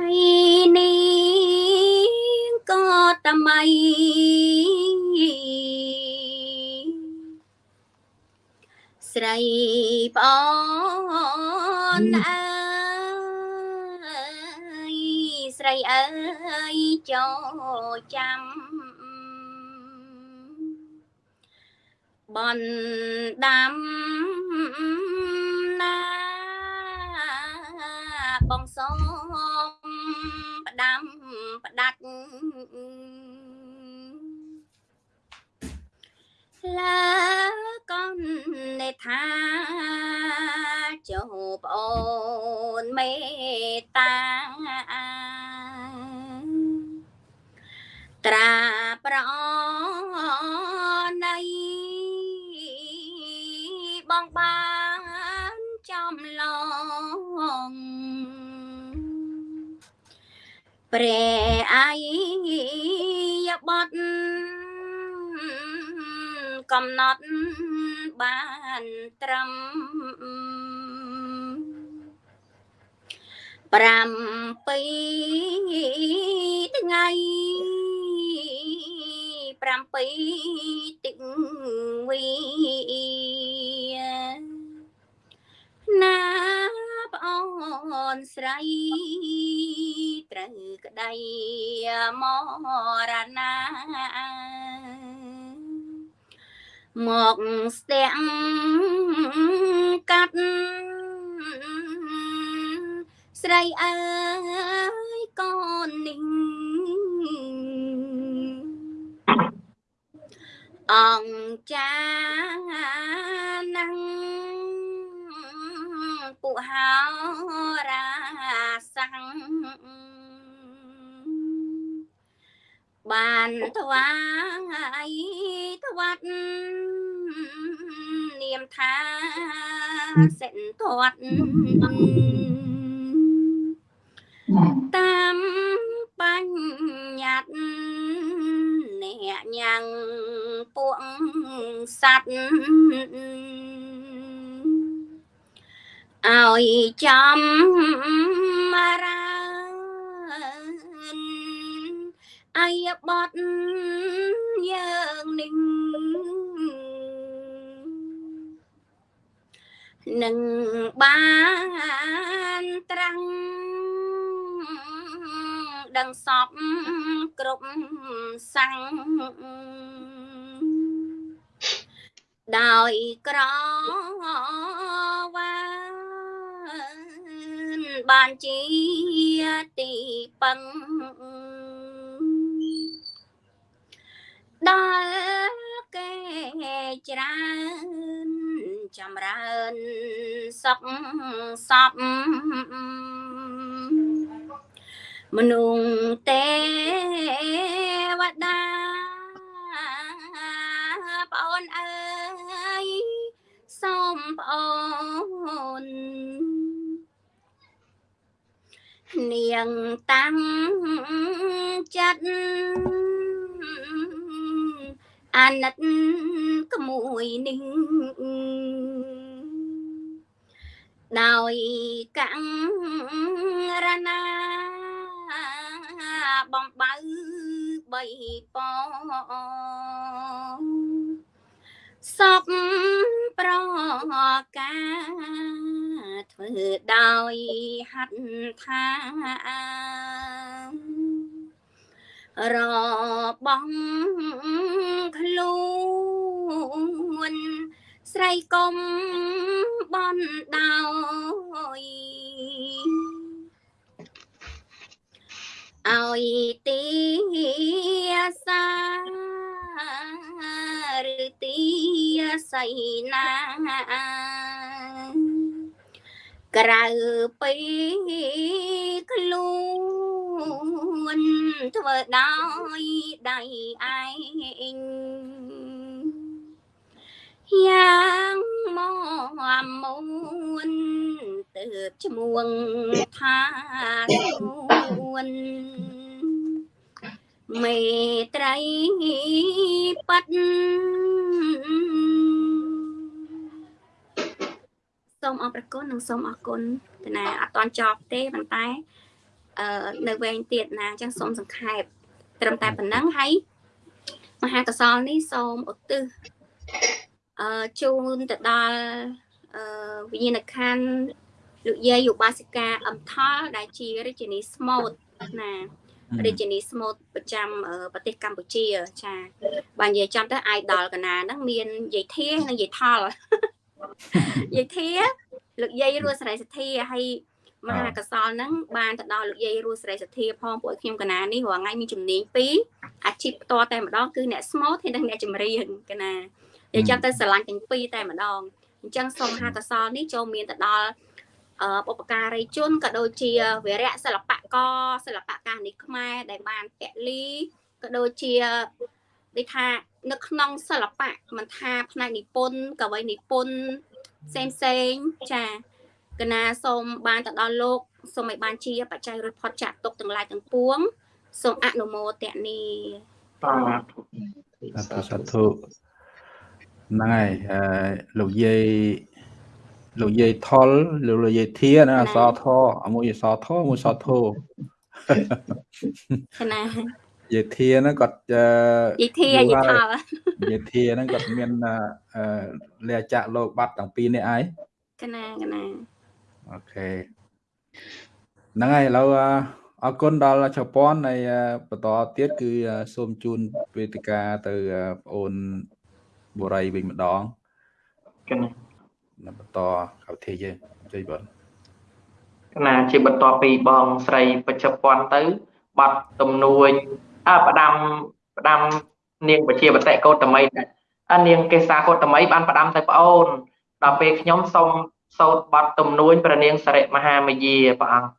ហើយនេះក៏តមីស្រីប្អូនអើយស្រីអើយចូលចាំបណ្ដាំណាបងសូមផ្ដាំផ្ដាច់ឡាកូននេថាចូលប្អូនមេត្តាត្រាប្រអណៃបងបានចំឡង ព្រះអាយបតកំណត់បានត្រឹម7ថ្ងៃ7ទឹកវី ណាប្អូនស្រីត្រូវក្តីមរណាមកស្ទាំងកាត់ស្រីអើយកូននេះអង្គចាណាំង ពុហោរាសាំងបានថ្វាយថ្វាត់នាមថាសិនធាត់តាមបញ្ញត្តិអ្នកញ៉ាំងពួកសัตว์ ឲ្យចំរានអាយបតយើងនេះនឹងបានត្រាំងដឹងសពគ្រប់សាំងដោយក្រវាន បានជាទីពឹងដល់គេច្រើនចម្រើនសុខសពមនុស្សទេវតាបងអូនអើយសូមបងអូន នាងតាំងចិត្តអាណិតក្មួយនេះដោយកាំងរណាបំបៅបីព សពប្រកាធ្វើដោយហាត់ថារបង់ខ្លួនស្រីកុំបនដោយឲ្យទីសា ឬទីសៃណាក្រៅពីខ្លួនធ្វើដោយដៃឯងយ៉ាងមកមួនទៅឈ្មោះថាសួន មេត្រីប៉ាត់សូមអរព្រគុណនិងសូមអរគុណតាណាអត់តន់ចប់ទេប៉ុន្តែអឺនៅវែងទៀតណាអញ្ចឹងសូមសង្ខេបត្រឹមតែប៉ុណ្ណឹងហើយមហាកសលនេះសូមឧទ្ទិសអឺជូនទៅដល់អឺវិញ្ញាណក្ខន្ធលោកយាយឧបាសិកាអំថលដែលជារាជិនីស្មូតណា រាជិនីស្មូតប្រចាំប្រទេសកម្ពុជាចាបើនិយាយចំទៅអាយដល់កណាហ្នឹងមានយាយធានិងយាយថលយាយធាលោកយាយរស់សេរីសទ្ធាហើយមហាកសលហ្នឹងបានទៅដល់លោកយាយរស់សេរីសទ្ធាផងពួកខ្ញុំកណានេះរាល់ថ្ងៃមានជំនាញពីរអាជីពផ្ទាល់តែម្ដងគឺអ្នកស្មូតហើយនិងអ្នកចម្រៀងកណានិយាយចាំទៅស្រឡាញ់ទាំងពីរតែម្ដងអញ្ចឹងសូមមហាកសលនេះចូលមានទៅដល់អ បុព្វការីជនក៏ដូចជាវីរៈសិល្បករសិល្បករនេះខ្មែរដែលបានពលីក៏ដូចជាដូចថានៅក្នុងសិល្បៈមិនថាផ្នែកនិពន្ធកវីនិពន្ធផ្សេងផ្សេងចាកណាសូមបានទៅដល់លោកសូមឲ្យបានជាបច្ច័យរួចផុតចាក់ទុកទាំងឡាយទាំងពួងសូមអនុមោទនីបាទសាធុហ្នឹងហើយលោកយាយ លោកយាយថលលោកយាយធាណាអសថមួយអសថមួយសធោណាយាយធាហ្នឹងគាត់យាយធាយាយថលយាយធាហ្នឹងគាត់មានលះចាក់លោកបាត់ទាំងពីរនេះឯងកណាកណាអូខេហ្នឹងហើយឥឡូវអរគុណដល់ជប៉ុនហើយបន្តទៀតគឺសូមជូនវេទិកាទៅបងអូនបុរីវិញម្ដងកណា បន្តកម្មវិធីយើងជ័យបងកណាជាបន្តពីបងស្រីបច្ចុប្បន្នទៅបាត់ទំនួញអើផ្ដាំផ្ដាំនាងបជាបតិកោតមីអនាងកេសាកោតមីបានផ្ដាំទៅប្អូនដល់ពេលខ្ញុំសូមសោតបាត់ទំនួញព្រះនាងសរិមហាមយាព្រះអង្គ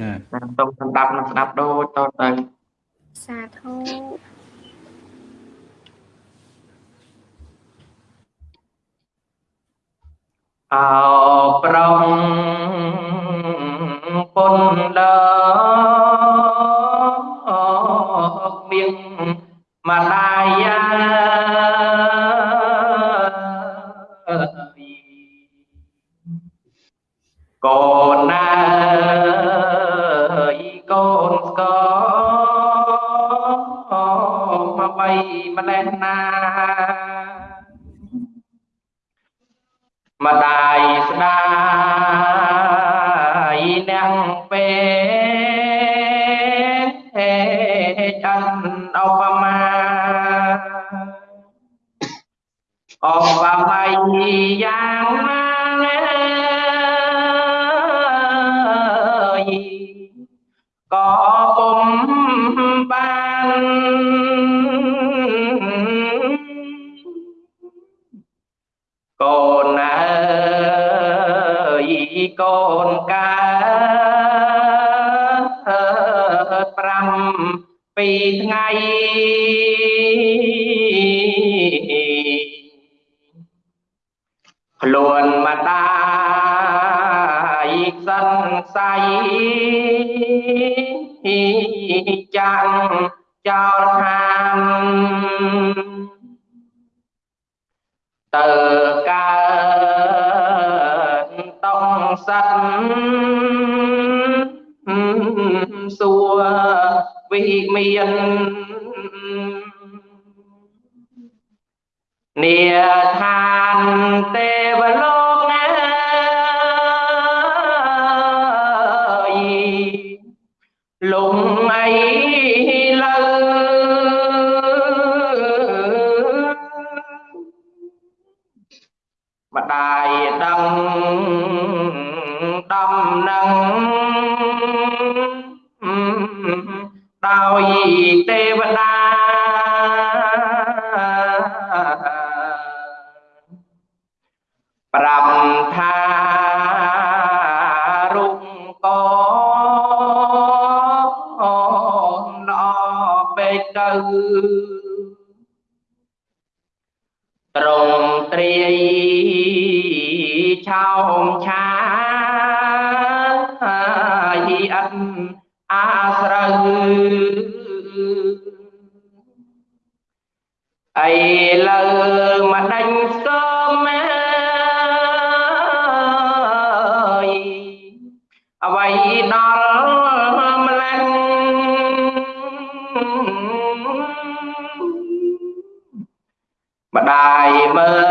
ចាសូមស្ដាប់និងស្ដាប់ដូចតទៅសាធុ អោប្រងពុនដើមានម្ដាយ ម្ដា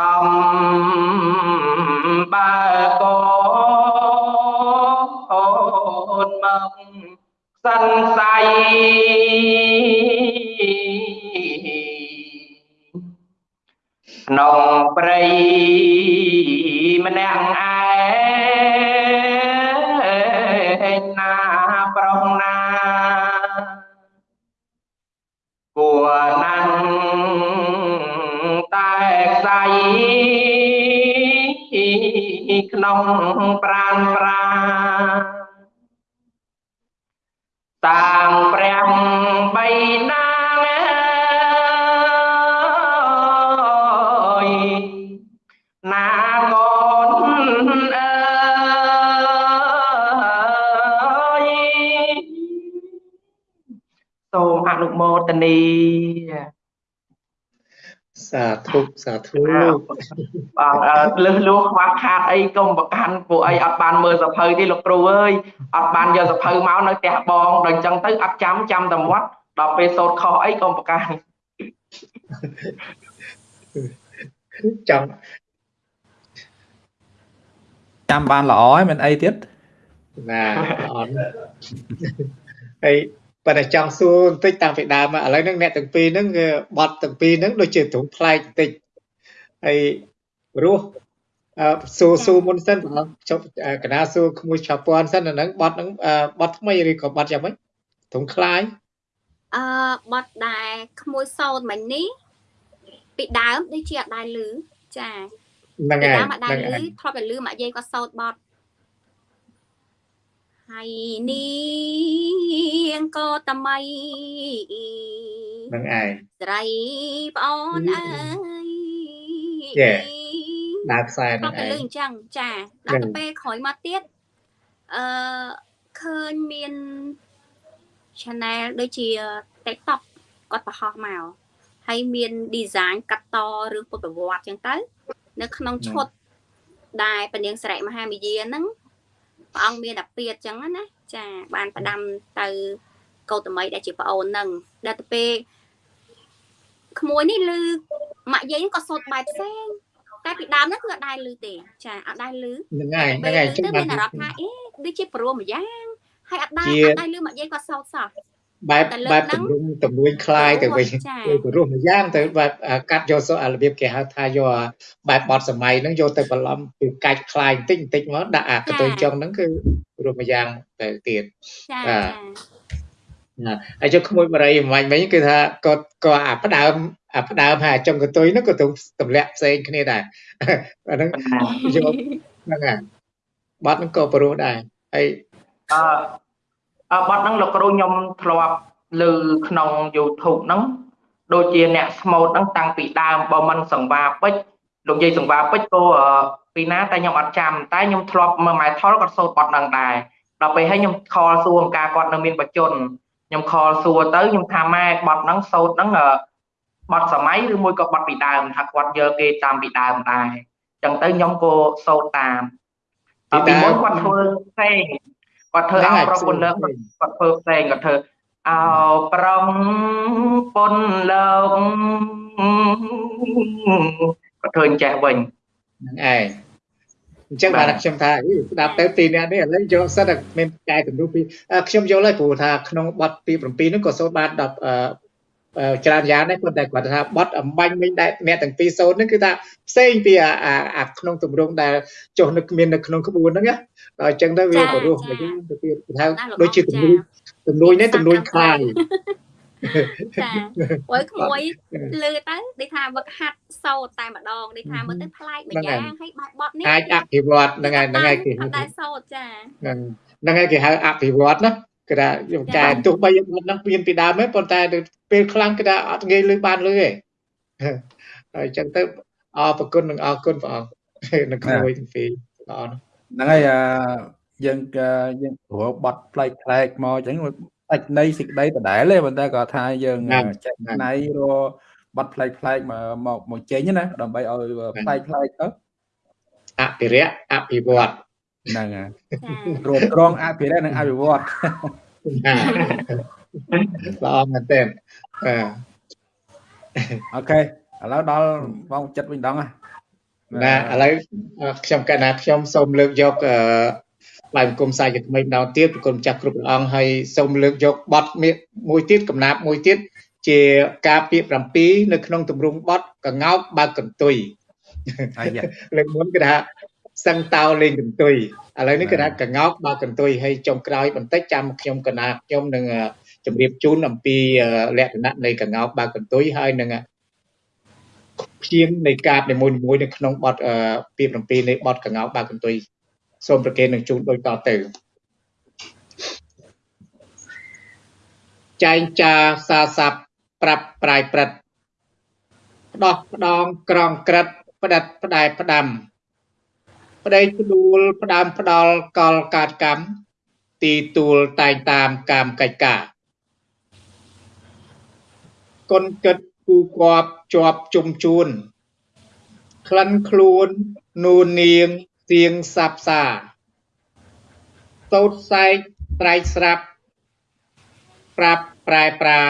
សមបើកូនមកសិនស័យក្នុងព្រៃម្នាក់ ក្នុងប្រានប្រាតាំងព្រះបៃណាអើយណាកូនអើយសូមអនុមោទនី សាធុសាធុបាទអឺលឹះលួខ្វះខាតអីកុំប្រកាន់ពួកអីអត់បានមើលសភៅទេលោកគ្រូអើយអត់បានយកសភៅមកនៅផ្ទះបងដល់អញ្ចឹងទៅអត់ចាំចាំតែមាត់ដល់ពេលសូត្រខុសអីកុំប្រកាន់ចង់ចាំបានល្អហើយមិនអីទៀតណាល្អណាស់ហើយ ប៉ុន្តែចង់សួរបន្តិចតាំងពីដើមមកឥឡូវហ្នឹងអ្នកទាំងពីរហ្នឹងគឺបត់ទាំងពីរហ្នឹងដូចជាទ្រង់ផ្លែកបន្តិចហើយព្រោះសួរសួរមុនសិនបងចប់កណាសួរក្មួយឆាពាន់សិនអាហ្នឹងបត់ហ្នឹងបត់ថ្មីឬក៏បត់យ៉ាងម៉េចទ្រង់ខ្លាយអឺបត់ដែរក្មួយសោតមិញនេះពីដើមដូចជាអត់ដែរលឺចាហ្នឹងហើយហ្នឹងហើយធ្លាប់តែលឺមកយាយគាត់សោតបត់ ហើយនាងក៏តមីហ្នឹងឯងស្រីប្អូនអើយចេះដើរខ្សែធ្ហ្នឹងលាប់តែឯលឺងអញ្ចឹងចាហ្នឹងដល់ទៅពេលក្រោយមកទៀតអឺឃើញមាន channel ដូចជា TikTok គាត់បង្ហោះមកហើយមាន design កាត់តរឿងពុទ្ធប្រវត្តិអញ្ចឹងទៅ នៅក្នុងឈុតដែលពនាងសរិមហាមាយាហ្នឹង ព្រះអង្គមានអាពាតអញ្ចឹងណាចាបានផ្ដាំទៅកោតមីដែលជាប្អូនហ្នឹងដល់ទៅពេលក្មួយនេះលឺម៉ាក់យាយហ្នឹងក៏សូត្របែបផ្សេងតែពីដើមហ្នឹងគឺអត់ដែរលឺទេចាអត់ដែរលឺហ្នឹងហើយហ្នឹងពេលហើយលឺចឹងទៅបាមាននអារម្មណ៍ថាអេដូចជាព្រមម្យ៉ាងហើយអត់ដែរជាអត់ដែរលឺម៉ាក់យាយគាត់សោតសោះ បែប តែលើក បែប ហ្នឹង ទម្រង់ទម្រួយคล้ายទៅវិញ ចា ទៅរស់មួយយ៉ាងទៅបែបអាកាត់យកសូអារបៀបគេហៅថាយកអាបែបបត់សម័យហ្នឹងយកទៅបន្លំពីកាច់คล้ายបន្តិចបន្តិចមកដាក់អាកតុយចុងហ្នឹងគឺរស់មួយយ៉ាងទៅទៀត ចា អា ចា ណាហើយចុះក្មួយបរិយអំញ្ញមិញគឺថាគាត់ក៏អាផ្ដើមអាផ្ដើមហើយអាចុងកតុយហ្នឹងក៏ទៅទម្លាក់ផ្សេងគ្នាដែរ អាហ្នឹងយកហ្នឹងហើយបត់ហ្នឹងក៏ព្រោះដែរហើយ អឺអឺ បទហ្នឹងលោកគ្រូខ្ញុំធ្លាប់លើក្នុង YouTube ហ្នឹងដូចជាអ្នកស្មូតហ្នឹងតាំងពីដើមបើមិនសង្វាពេជ្រលោកយាយសង្វាពេជ្រក៏អឺពីណាតែខ្ញុំអត់ចាំតែខ្ញុំធ្លាប់មើលម៉ែថលគាត់សូត្របទហ្នឹងដែរដល់ពេលហើយខ្ញុំខលសួរអង្ការគាត់នៅមានបច្ចុប្បន្នខ្ញុំខលសួរទៅខ្ញុំថាម៉ែបទហ្នឹងសូត្រហ្នឹងអឺបទសម័យឬមួយក៏បទពីដើមថាគាត់យកគេតាមពីដើមដែរអញ្ចឹងទៅខ្ញុំក៏សូត្រតាមពីពីដើមមុនគាត់ធ្វើផ្សេង គាត់ធ្វើហ្នឹងអោហើយប្រពន្ធលើកផ្សេងគាត់ធ្វើផ្សេងគាត់ធ្វើអោប្រងពុនលើកគាត់ធ្វើអញ្ចេះវិញហ្នឹងឯងអញ្ចឹងបានខ្ញុំថាអីស្ដាប់ទៅពីអ្នកនេះឥឡូវយកសិនតែមានចែកទម្រង់ពីអឺខ្ញុំយល់ហើយព្រោះថាក្នុងបទទី7ហ្នឹងក៏សូត្របាន10អឺអឺ ច្រើនយ៉ាងដែរប៉ុន្តែគាត់ថាបទអំបញ្ញមិញដែលអ្នកទាំងពីរសូត្រហ្នឹងគឺថាផ្សេងពីអាអាអាក្នុងទម្រង់ដែលចុះនៅមាននៅក្នុងក្បួនហ្នឹងណាដល់អញ្ចឹងទៅវាបរោះមកវិញទៅទៀតថាដូចជាទម្រួយទម្រួយនេះទម្រួយខ្លាំងចាអើយក្មួយលឺទៅដូចថាវឹកហាត់សោតតែម្ដងដូចថាមើលទៅប្លែកម្យ៉ាងហើយបែបបត់នេះអាចអភិវឌ្ឍហ្នឹងហើយហ្នឹងហើយគេអត់ដែរសោតចាហ្នឹងហ្នឹងហើយគេហៅអភិវឌ្ឍណា គេថាយកកែទោះបីបត់ហ្នឹងមានពីដើមទេប៉ុន្តែទៅពេលខ្លាំងគេថាអត់ងាយលឺបានលឺទេហើយអញ្ចឹងទៅអរប្រគុណនិងអរគុណព្រះអង្គនៅក្មួយទាំងពីរល្អណាស់ហ្នឹងហើយអឺយើងក៏យើងព្រោះបត់ផ្លែកផ្លែកមកអញ្ចឹងដាច់នៃសេចក្តីដដែលទេប៉ុន្តែក៏ថាយើងចេះណៃរបត់ផ្លែកផ្លែកមកមកមកចេញណាដើម្បីឲ្យផ្លែកផ្លែកទៅអភិរក្សអភិវឌ្ឍ ហ្នឹងហើយចារមត្រងអភិរក្សនិងអភិវឌ្ឍល្អមែនទែនអឺអូខេឥឡូវដល់បងចិត្តវិញដងណាណាឥឡូវខ្ញុំកណាខ្ញុំសូមលើកយកអឺបាយបង្គំសាយថ្មីម្ដងទៀតប្រគុណម្ចាស់គ្រប់ព្រះអង្គហើយសូមលើកយកបទមួយទៀតកំណាព្យមួយទៀតជាការពាក្យ7នៅក្នុងទម្រង់បទកងោកបើកកន្ទុយអាយ៉ាលើកមុនគេថា សឹងតោលេងកន្ទុយឥឡូវនេះគេថាកងោកបើកកន្ទុយហើយចុងក្រោយបន្តិចចាំខ្ញុំកណាខ្ញុំនឹងអឺជម្រាបជូនអំពីអឺលក្ខណៈនៃកងោកបើកកន្ទុយហើយនឹងអឺព្យាង្គនៃកាបនីមួយៗនៅក្នុងបទអឺពី7នៃបទកងោកបើកកន្ទុយសូមប្រកេននឹងជូនដូចតទៅចែងចាសាស័ព្ទប្រាប់ប្រាយព្រឹត្តផ្ដោះផ្ដងក្រងក្រិតផ្ដិតផ្ដែផ្ដាំ ប្តីផ្ដួលផ្ដាំផ្ដាល់កលកាតកម្មទីទួលតែងតាមកាមកិច្ចការគុណគិតគូគប់ជាប់ជុំជួនក្លិនខ្លួននួននាងសៀងសាប់សាតោតសែកត្រែកស្រាប់ប្រាប់ប្រែប្រា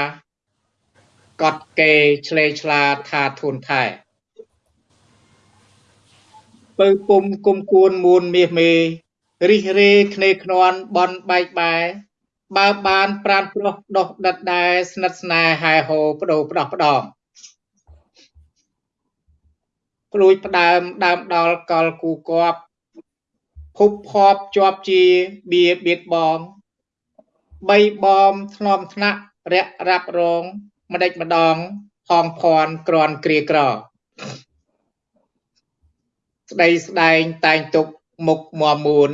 កត់គេឆ្លេឆ្លាថាធូនថែ ពៅពុំគុំគួនមួនមាសមេរិះរេគ្នេខ្នាន់បនបែកបែបើបានប្រានប្រុសដោះដិតដែរស្និទ្ធស្នេហ៍ហែហោបដោផ្ដោះផ្ដំព្រួយផ្ដើមដើមដល់កលគូគប់ភពភពជាប់ជាបៀបៀតបងបីបំធ្នមថ្នាក់រាក់រាប់រងម្ដេចម្ដងផងភ័ណ្ឌក្រាន់គ្រាក្រ ស្ដីស្ដែងតែងទុកមុខមមួន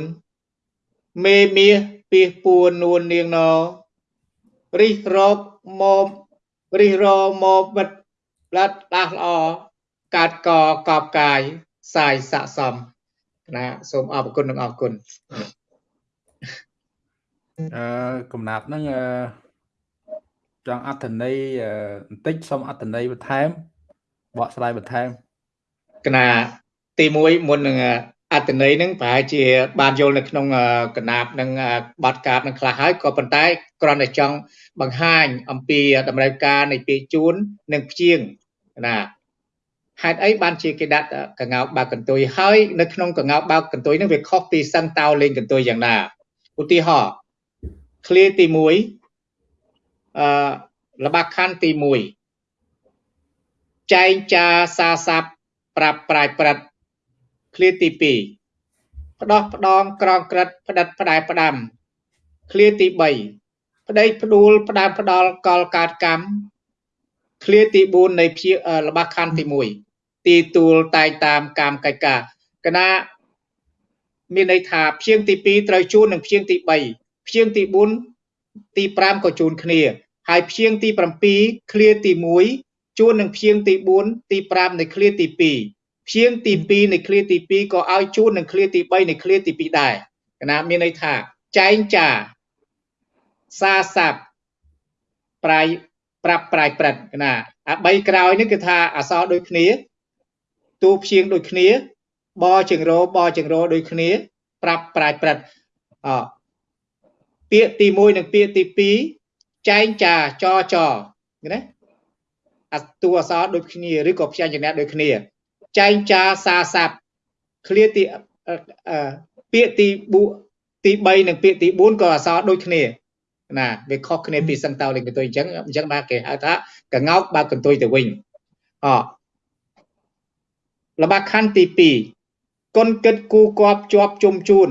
មេមាសពីសពួននួននាងណរិះរកមករិះរមកបិទផ្លាត់ដាស់ល្អកាត់កកបកាយសាយស័កសមណាសូមអរគុណនិងអរគុណអឺកំណាប់ហ្នឹងអឺចង់អត្ថន័យបន្តិចសូមអត្ថន័យបន្ថែមបកស្រាយបន្ថែមកណា ទី1មុននឹងអត្ថន័យហ្នឹងប្រហែលជាបានយល់នៅក្នុងកណាបនឹងបាត់កាបនឹងខ្លះហើយក៏ប៉ុន្តែគ្រាន់តែចង់បង្ហាញអំពីតម្រូវការនៃពាក្យជួននិងព្យាង្គណាហេតុអីបានជាគេដាក់កងោកបើកកន្ទុយហើយនៅក្នុងកងោកបើកកន្ទុយហ្នឹងវាខុសពីសឹងតោលេងកន្ទុយយ៉ាងណាឧទាហរណ៍ឃ្លាទី1អឺលបាខណ្ឌទី1ចែងចាសាស័ព្ទប្រាប់ប្រាយប្រិត ឃ្លាទី2ផ្ដោះផ្ដងក្រងក្រិតផ្ដិតផ្ដែផ្ដាំឃ្លាទី3ប្តីផ្ដួលផ្ដើមផ្ដាល់កលកើតកម្មឃ្លាទី4នៃព្យាលបាខណ្ឌទី1ទីទួលតែងតាមកាមកិច្ចការកណាមានន័យថាព្យាង្គទី2ត្រូវជួននឹងព្យាង្គទី3ព្យាង្គទី4ទី5ក៏ជួនគ្នា ហើយព្យាង្គទី7ឃ្លាទី1ជួននឹងព្យាង្គទី4ទី5នៃឃ្លាទី2 ព្យាង្គទី2នៃឃ្លាទី2ក៏ឲ្យជួននឹងឃ្លាទី3នៃឃ្លាទី2ដែរកណាមានន័យថាចែងចាសាស័ព្ទប្រៃប្រាប់ប្រាយព្រឹត្តណាអា3ក្រោយនេះគឺថាអសរដូចគ្នាទូព្យាង្គដូចគ្នា បជើងរបជើងរដូចគ្នា ប្រាប់ប្រាយព្រឹត្តអពាក្យទី1និងពាក្យទី2ចែងចាចចណាអាតួអសរដូចគ្នាឬក៏ព្យញ្ជនៈដូចគ្នា ចែងចាសាស័ព្ទឃ្លាទីពាក្យទីទី3និងពាក្យទី4ក៏អសរដូចគ្នាណាវាខុសគ្នាពីសឹងតោលេងកន្ទុយអញ្ចឹងអញ្ចឹងបាទគេហៅថាកងោកបើកន្ទុយទៅវិញអលបាខណ្ឌទី2គុណគិតគូគប់ជាប់ជុំជួន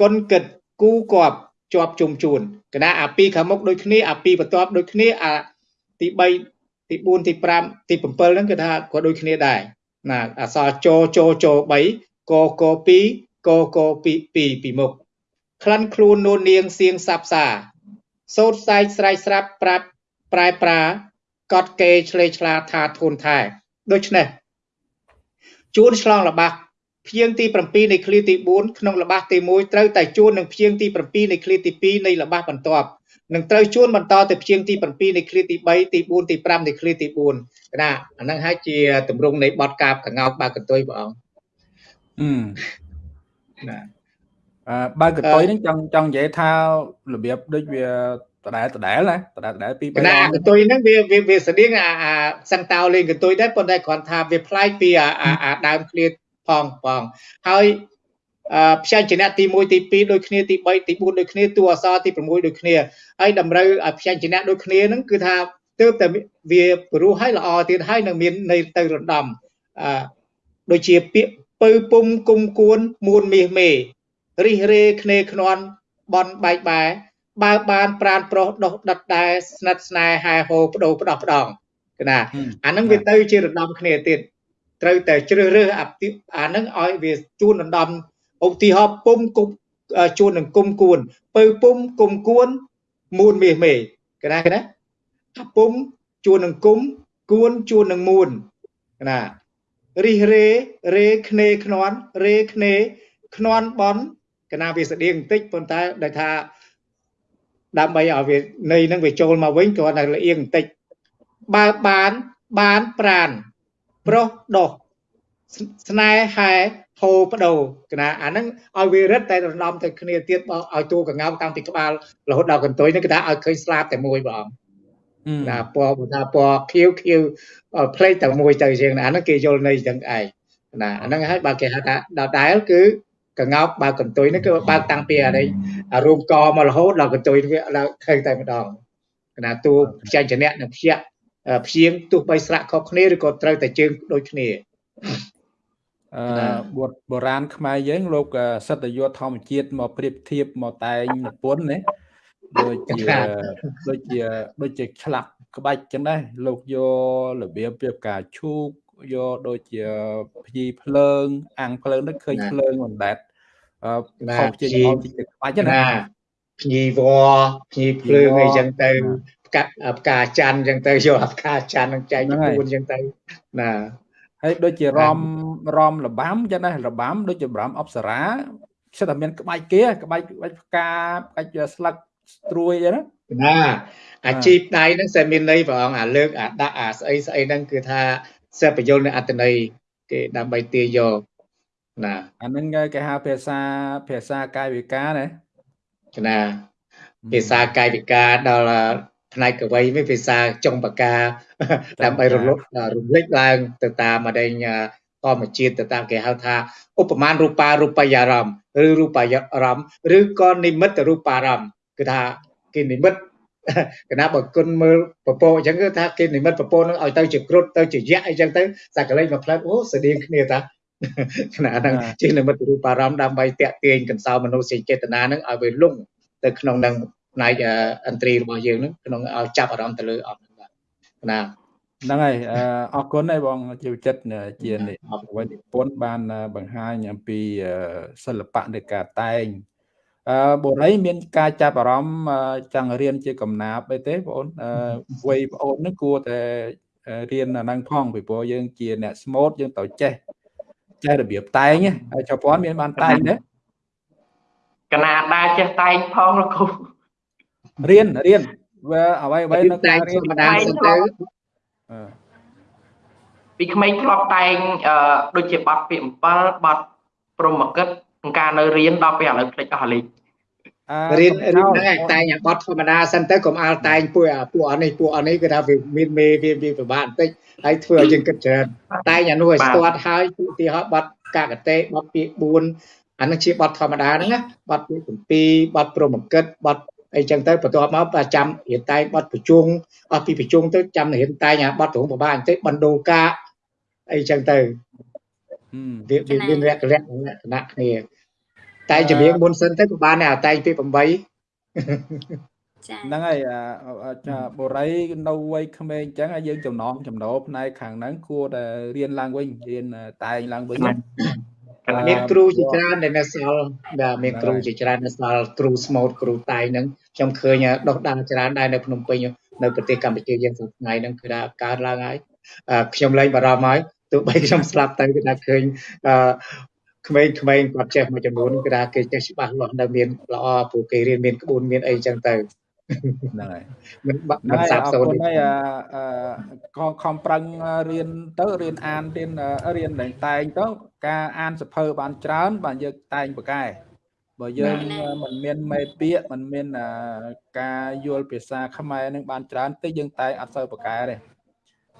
គុណគិតគូគប់ជាប់ជុំជួនកណាអា2ខាងមុខដូចគ្នាអា2បន្ទាប់ដូចគ្នាអាទី3ទី4ទី5ទី7ហ្នឹងគឺថាក៏ដូចគ្នាដែរ ណាអសរចចច3កក2កក2 2ពីមុខក្លិនខ្លួននូននាងសៀងសាប់សាសោតសែកស្រែកស្រាប់ប្រាប់ប្រែប្រាកត់គេឆ្លេឆ្លាថាធូនថែដូច្នេះជួនឆ្លងលបាស់ភៀងទី7នៃឃ្លាទី4ក្នុងលបាស់ទី1ត្រូវតែជួននឹងភៀងទី7នៃឃ្លាទី2នៃលបាស់បន្ទាប់ នឹងត្រូវជួនបន្តទៅភៀងទី7នៃឃ្លាទី3ទី4ទី5នៃឃ្លាទី4កណាអាហ្នឹងហើយជាទម្រង់នៃបទកាបកងោកបើកន្ទុយព្រះអង្គអឺណាអឺបើកតុយហ្នឹងចង់ចង់និយាយថារបៀបដូចវាដដែលដដែលណាដដែលដដែលពីពីណាកតុយហ្នឹងវាវាវាស្តៀងអាអាសង្តោលេងកតុយដែរប៉ុន្តែគ្រាន់ថាវាប្លែកពីអាអាដើមឃ្លាផងផងហើយ អឺផ្សេងជាអ្នកទី1ទី2ដូចគ្នាទី3ទី4ដូចគ្នាតួអក្សរទី6ដូចគ្នាហើយតម្រូវឲ្យផ្សេងជាអ្នកដូចគ្នាហ្នឹងគឺថាទើបតែវាព្រោះឲ្យល្អទៀតហើយនឹងមាននៃទៅរំដំអឺដូចជាពាក្យពៅពុំគុំគួនមួនមាសមេរិះរេគ្នេខ្នន់បនបែកបែបើបានប្រានប្រុសដុះដិតដែរស្និទ្ធស្នេហ៍ហែហោបដោបដោះផ្ដងកណាអាហ្នឹងវាទៅជារំដំគ្នាទៀតត្រូវតែជ្រើសរើសអាហ្នឹងឲ្យវាជួនរំដំ ឧទាហរណ៍ពុំគុំជួននឹងគុំគួនពៅពុំគុំគួនមួនមាសមេកណាកណាអាពុំជួននឹងគុំគួនជួននឹងមួនកណារិះរេរេគ្នេខ្នន់រេគ្នេខ្នន់បនកណាវាស្តៀងបន្តិចប៉ុន្តែដែលថាដើម្បីឲ្យវានៃនឹងវាចូលមកវិញគ្រាន់តែលៀងបន្តិចបើបានបានប្រានប្រុសដោះ ស្នេហ៍ហោបដោកណាអាហ្នឹងឲ្យវារឹតតែរំដំទៅគ្នាទៀតបើឲ្យតួកងោតាំងពីក្បាលរហូតដល់កន្ទុយនេះគឺថាឲ្យឃើញស្លាបតែមួយបងណាពណ៌បើថាពណ៌ខៀវខៀវផ្លេចតែមួយទៅជាងអាហ្នឹងគេយល់ន័យទាំងឯងណាអាហ្នឹងហើយបើគេហៅថាដដែលគឺកងោកបើកន្ទុយហ្នឹងគឺបើកតាំងពីអានេះរូបកមករហូតដល់កន្ទុយវាដល់ឃើញតែម្ដងណាតួផ្ចញ្ចនៈនិងព្យព្យាងទោះបីស្រៈខុសគ្នាឬក៏ត្រូវតែជើងដូចគ្នា អឺបុតបុរាណខ្មែរយើងលោកសិទ្ធិយុធម្មជាតិមកប្រៀបធៀបមកតែងនិពន្ធណាដូចជាដូចជាដូចជាឆ្លាក់ក្បាច់ចឹងដែរលោកយករបៀបពីការឈូកយកដូចជាភ្ញីភ្លើង អាំងភ្លើងនោះឃើញភ្លើងមិនដែតអឺខុសជាអមជាក្បាច់ណាភ្ញីវភ្ញីភ្លើងអីចឹងទៅផ្កាផ្កាច័ន្ទចឹងទៅយកផ្កាច័ន្ទនឹងចែកជា4ចឹងទៅណា ហើយដូចជារំរំលបាំចឹងណារបាំដូចជារំអប្សរាសិតតែមានក្បាច់គេក្បាច់ក្បាច់ផ្កាក្បាច់ស្លឹកស្រួយចឹងណាណាអាជីពដៃហ្នឹង sẽ មានន័យព្រះអង្គអាលើកអាដាក់អាស្អីស្អីហ្នឹងគឺថាសិបយលនៅអត្តន័យគេដើម្បីទាយកណាអាហ្នឹងគេហៅភាសាភាសាកាយវិការណាណាភាសាកាយវិការដល់ ផ្នែកកវីវិញភាសាចុងបកាដើម្បីរលត់រំលេចឡើងទៅតាមអដែងធម្មជាតិទៅតាមគេហៅថាឧបមារូបារូបយារម្មណ៍ឬរូបយារម្មណ៍ឬក៏និមិត្តរូបារម្មណ៍គឺថាគេនិមិត្តកណាបើគុណមើលពពកអញ្ចឹងគឺថាគេនិមិត្តពពកនឹងឲ្យទៅជាគ្រុតទៅជាយៈអីចឹងទៅសក្តិលេខមកផ្លែអូស្តៀងគ្នាតាខណៈហ្នឹងជានិមិត្តរូបអារម្មណ៍ដើម្បីតាក់ទាញកន្សោមនោសញ្ចេតនានឹងឲ្យវាលងទៅក្នុងនឹង ផ្នែកអន្ត្រីរបស់យើងនឹងក្នុងឲ្យចាប់អារម្មណ៍ទៅលើអត់បាទណាហ្នឹងហើយអរគុណហើយបងជីវចិត្តជាអ្វីនិពន្ធបានបង្ហាញអំពីសិល្បៈនៃការតែងអឺបុរីមានការចាប់អារម្មណ៍ចង់រៀនជាកំណាប់អីទេបងអូនវ័យបងអូននឹងគួរតែរៀនអាហ្នឹងផងពីព្រោះយើងជាអ្នកស្មូតយើងត្រូវចេះចេះរបៀបតែងហើយចៅពាន់មានបានតែងទេកណាដែរចេះតែងផងលោកគ្រូ រៀនរៀនវាអ្វីអ្វីនៅការរៀនធម្មតាសិនទៅពីក្មេងធ្លាប់តែងដូចជាបတ်ពាក្យ7បတ်ព្រមកិតការនៅរៀនដល់ពេលឥឡូវភ្លេចអស់លេខរៀនរៀនហ្នឹងតែងបត់ធម្មតាសិនទៅកុំអាលតែងពួកពួកអនេះពួកអនេះគឺថាវាមានមេវាវាពិបាកបន្តិចហើយធ្វើឲ្យយើងគិតច្រើនតែងអានោះឲ្យស្ទាត់ហើយឧទាហរណ៍បត់កាកតេបត់ពាក្យ4អានោះជាបត់ធម្មតាហ្នឹងណាបត់ពាក្យ7បត់ព្រមកិតបត់ អីចឹងទៅបន្ទាប់មកចាំរៀនតែងបត់ប្រជុងអស់ពីប្រជុងទៅចាំរៀនតែងអាបត់ត្រង់ប្របាបន្តិចបណ្ដោកាអីចឹងទៅវាមានលក្ខណៈលក្ខណៈគ្នាតែចម្រៀងមុនសិនទៅក៏បានដែរតែងពី8ហ្នឹងហើយចាបុរីនៅវ័យក្មេងអញ្ចឹងយើងចំណងចំណោផ្នែកខាងហ្នឹងគួរតែរៀនឡើងវិញរៀនតែងឡើងវិញ មានគ្រូជាច្រើនដែលនៅសល់ដែលមានគ្រូជាច្រើននៅសល់គ្រូស្មូតគ្រូតែងហ្នឹងខ្ញុំឃើញដុសដាលច្រើនដែរនៅភ្នំពេញនៅប្រទេសកម្ពុជាយើងសប្តាហ៍ថ្ងៃហ្នឹងគឺថាកើតឡើងហើយខ្ញុំលែងបារម្ភហើយទោះបីខ្ញុំស្លាប់ទៅគឺថាឃើញក្មេងៗគាត់ចេះមួយចំនួនគឺថាគេចេះច្បាស់លាស់នៅមានល្អព្រោះគេរៀនមានក្បួនមានអីចឹងទៅ ហ្នឹងហើយមិនមិនសាបសូន្យហើយអឺខំប្រឹងរៀនទៅរៀនអានរៀនរៀនតែងតែងទៅការអានសភៅបានច្រើន បានយើងតែងបកែបើយើងមិនមានមេពាក្យមិនមានការយល់ភាសាខ្មែរនឹងបានច្រើនតិចយើងតែងអត់សូវបកែទេ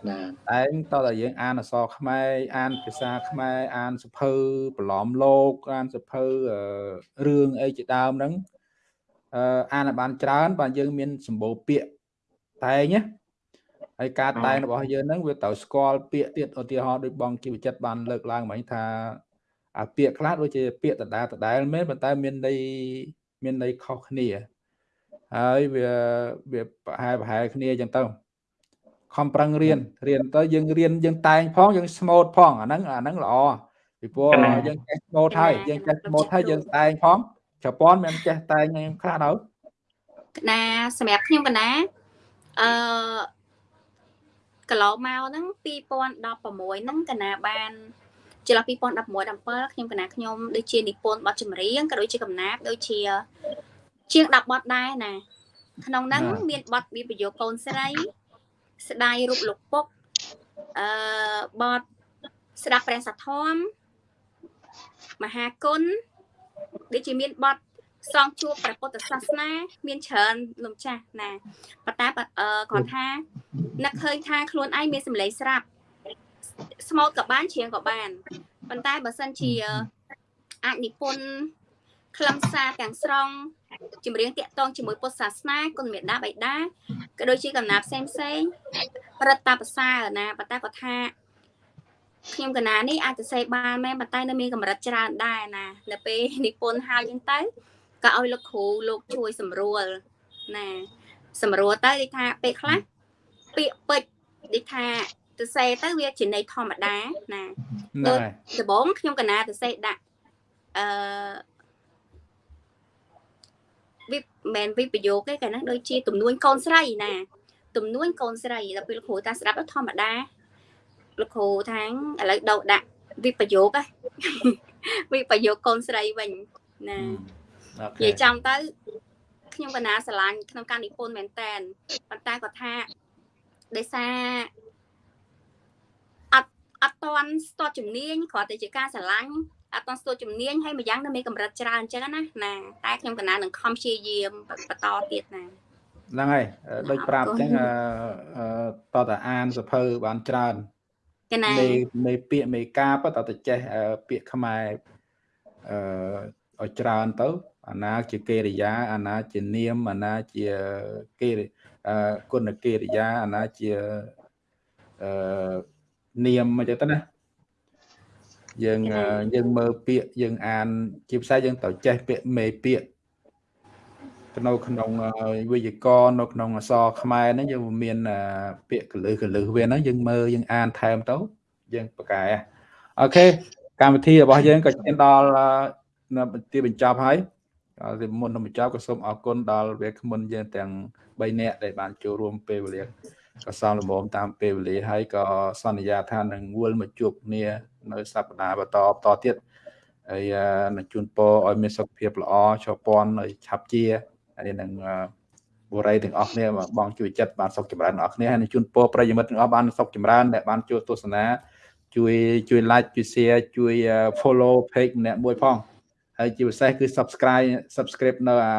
ណាតែងតើតើយើងអានអក្សរខ្មែរអានភាសាខ្មែរអានសភៅប្រឡំលោកអានសភៅរឿងអីជាដើមហ្នឹង អឺអានបានច្រើន បាទយើងមានសម្បូរពាក្យតែងណាហើយការតែងរបស់យើងហ្នឹងវាត្រូវស្គាល់ពាក្យទៀតឧទាហរណ៍ដូចបងជីវចិត្តបានលើកឡើងមិញថាអាពាក្យខ្លះដូចជាពាក្យដដែលដដែលមែនប៉ុន្តែមានន័យមានន័យខុសគ្នាហើយវាវាប្រហែលប្រហែលគ្នាអញ្ចឹងទៅខំប្រឹងរៀនរៀនទៅយើងរៀនយើងតែងផងយើងស្មូតផងអាហ្នឹងអាហ្នឹងល្អពីព្រោះយើងចេះស្មូតហើយយើងចេះស្មូតហើយយើងតែងផង ប្រព័ន្ធមិនចេះតែងខ្លះទៅកណាសម្រាប់ខ្ញុំកណាអឺកន្លងមកហ្នឹង2016ហ្នឹងកណាបានចន្លោះ2016 17ខ្ញុំកណាខ្ញុំដូចជានិពន្ធបទចម្រៀងក៏ដូចជាកំណាព្យដូចជាជាង10បទដែរណា ក្នុងហ្នឹងមានបទវិបយោគកូនស្រី ស្ដាយរូបលោកពុកអឺបទស្ដាប់ព្រះសធមមហាគុណ ដូចជាមានបទសងជួបព្រះពុទ្ធសាសនា មានច្រើនលោកចាស់ណាប៉ុន្តែគាត់ថានឹកឃើញថាខ្លួនឯងមានសម្លេងស្រាប់ស្មូតក៏បានច្រៀងក៏បានប៉ុន្តែបើសិនជាអាចនិពន្ធខ្លឹមសារទាំងស្រុងចម្រៀងតាក់ទងជាមួយពុទ្ធសាសនាគុណមេដាបៃតាក៏ដូចជាកំណាព្យផ្សេងផ្សេងរឹតតាប្រសើរណាប៉ុន្តែគាត់ថា ខ្ញុំកណានេះអាចទៅសេបានមែនប៉ុន្តែនៅមានកម្រិតច្រើនដែរណានៅពេលនិពន្ធហើយហ្នឹងទៅក៏ឲ្យលោកគ្រូលោកជួយសម្រួលណាសម្រួលទៅដូចថាពេលខ្លះពាក្យពេចន៍ដូចថាទៅសេទៅវាជាន័យធម្មតាណាហ្នឹងហើយដំបងខ្ញុំកណាទៅសេដាក់អឺវិបមិនវិបយោគទេកាលហ្នឹងដូចជា ទំនួញកូនស្រីណា ទំនួញកូនស្រីដល់ពេលលោកគ្រូតាស្ដាប់ទៅធម្មតា លោកគ្រូថាងឥឡូវដោដាក់វិបយោគហ៎វិបយោគកូនស្រីវិញណាអូនិខេយាយចំទៅខ្ញុំកណាស្រឡាញ់ក្នុងការនិពន្ធមែនតែនប៉ុន្តែគាត់ថាដោយសារអត់អត់តន់ស្ទាត់ជំនាញគ្រាន់តែជាការស្រឡាញ់អត់តន់ស្ទាត់ជំនាញហើយម្យ៉ាងនៅមានកម្រិតច្រើនអញ្ចឹងណាណាតែខ្ញុំកណានឹងខំព្យាយាមបន្តទៀតណាហ្នឹងហើយដូចប្រាប់អញ្ចឹងអឺអឺតតអានសភៅបានច្រើន កណាមេមេពាក្យមេកាបតតចេះអឺពាក្យខ្មែរអឺឲ្យច្រើនទៅអាណាជាកិរិយាអាណាជានាមអាណាជាកិរិអឺគុណកិរិយាអាណាជាអឺនាមអញ្ចឹងទៅណាយើងអឺយើងមើលពាក្យយើងអានជាភាសាយើងត្រូវចេះពាក្យមេពាក្យ នៅក្នុងអឺវេយ្យាករណ៍នៅក្នុងអក្សរខ្មែរហ្នឹងយើងមានអឺពាក្យកលឹះកលឹះវាហ្នឹងយើងមើលយើងអានថែមទៅយើងប្រកែអូខេកម្មវិធីរបស់យើងក៏ឈានដល់អឺនៅទីបញ្ចប់ហើយដល់ទីមុននឹងបញ្ចប់ក៏សូមអរគុណដល់វាគ្មិនយើងទាំង3នាក់ដែលបានចូលរួមពេលវេលាក៏សំលមមតាមពេលវេលាហើយក៏សន្យាថានឹងវិលមកជួបគ្នានៅសប្តាហ៍បន្តបន្តទៀតហើយអឺនឹងជូនពរឲ្យមានសុខភាពល្អជាប់ពាន់ហើយឆាប់ជា ហើយនឹងអឺបុរីទាំងអស់គ្នាបងជួយចិត្តបានសុខចម្រើនទាំងអស់គ្នាហើយនឹងជូនពរប្រិយមិត្តទាំងអស់បានសុខចម្រើនដែលបានចូលទស្សនា ជួយជួយ like ជួយ share ជួយ follow page ម្នាក់មួយផងហើយជាពិសេសគឺ subscribe subscribe នៅអា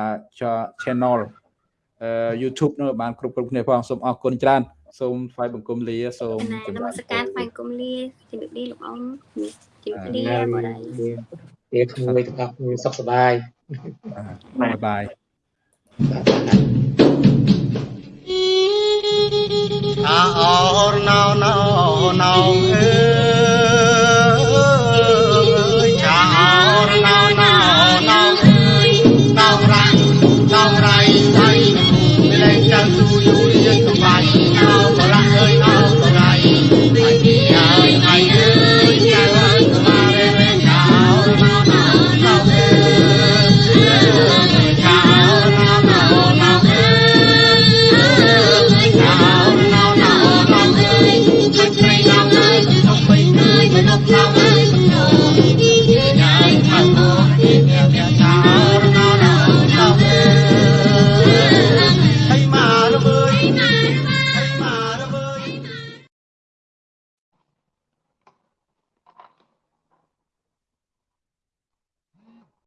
channel អឺ YouTube នោះបានគ្រប់គ្រប់គ្នាផងសូមអរគុណច្រើនសូមថ្វាយបង្គំលាសូមណាជនម្មរាបស្ការថ្វាយគុំលាជំរាបលាលោកអ៊ំជំរាបលាបរិយវាក្មួយទាំងអស់គ្នាសុខសប្បាយបាយបាយ ណាអូនណៅណៅណៅអើយចាអូនណៅណៅណៅអើយតោរ៉ាតោរ៉ៃហើយមិនលែងចាំយូរយូរយើងសុបាយណៅ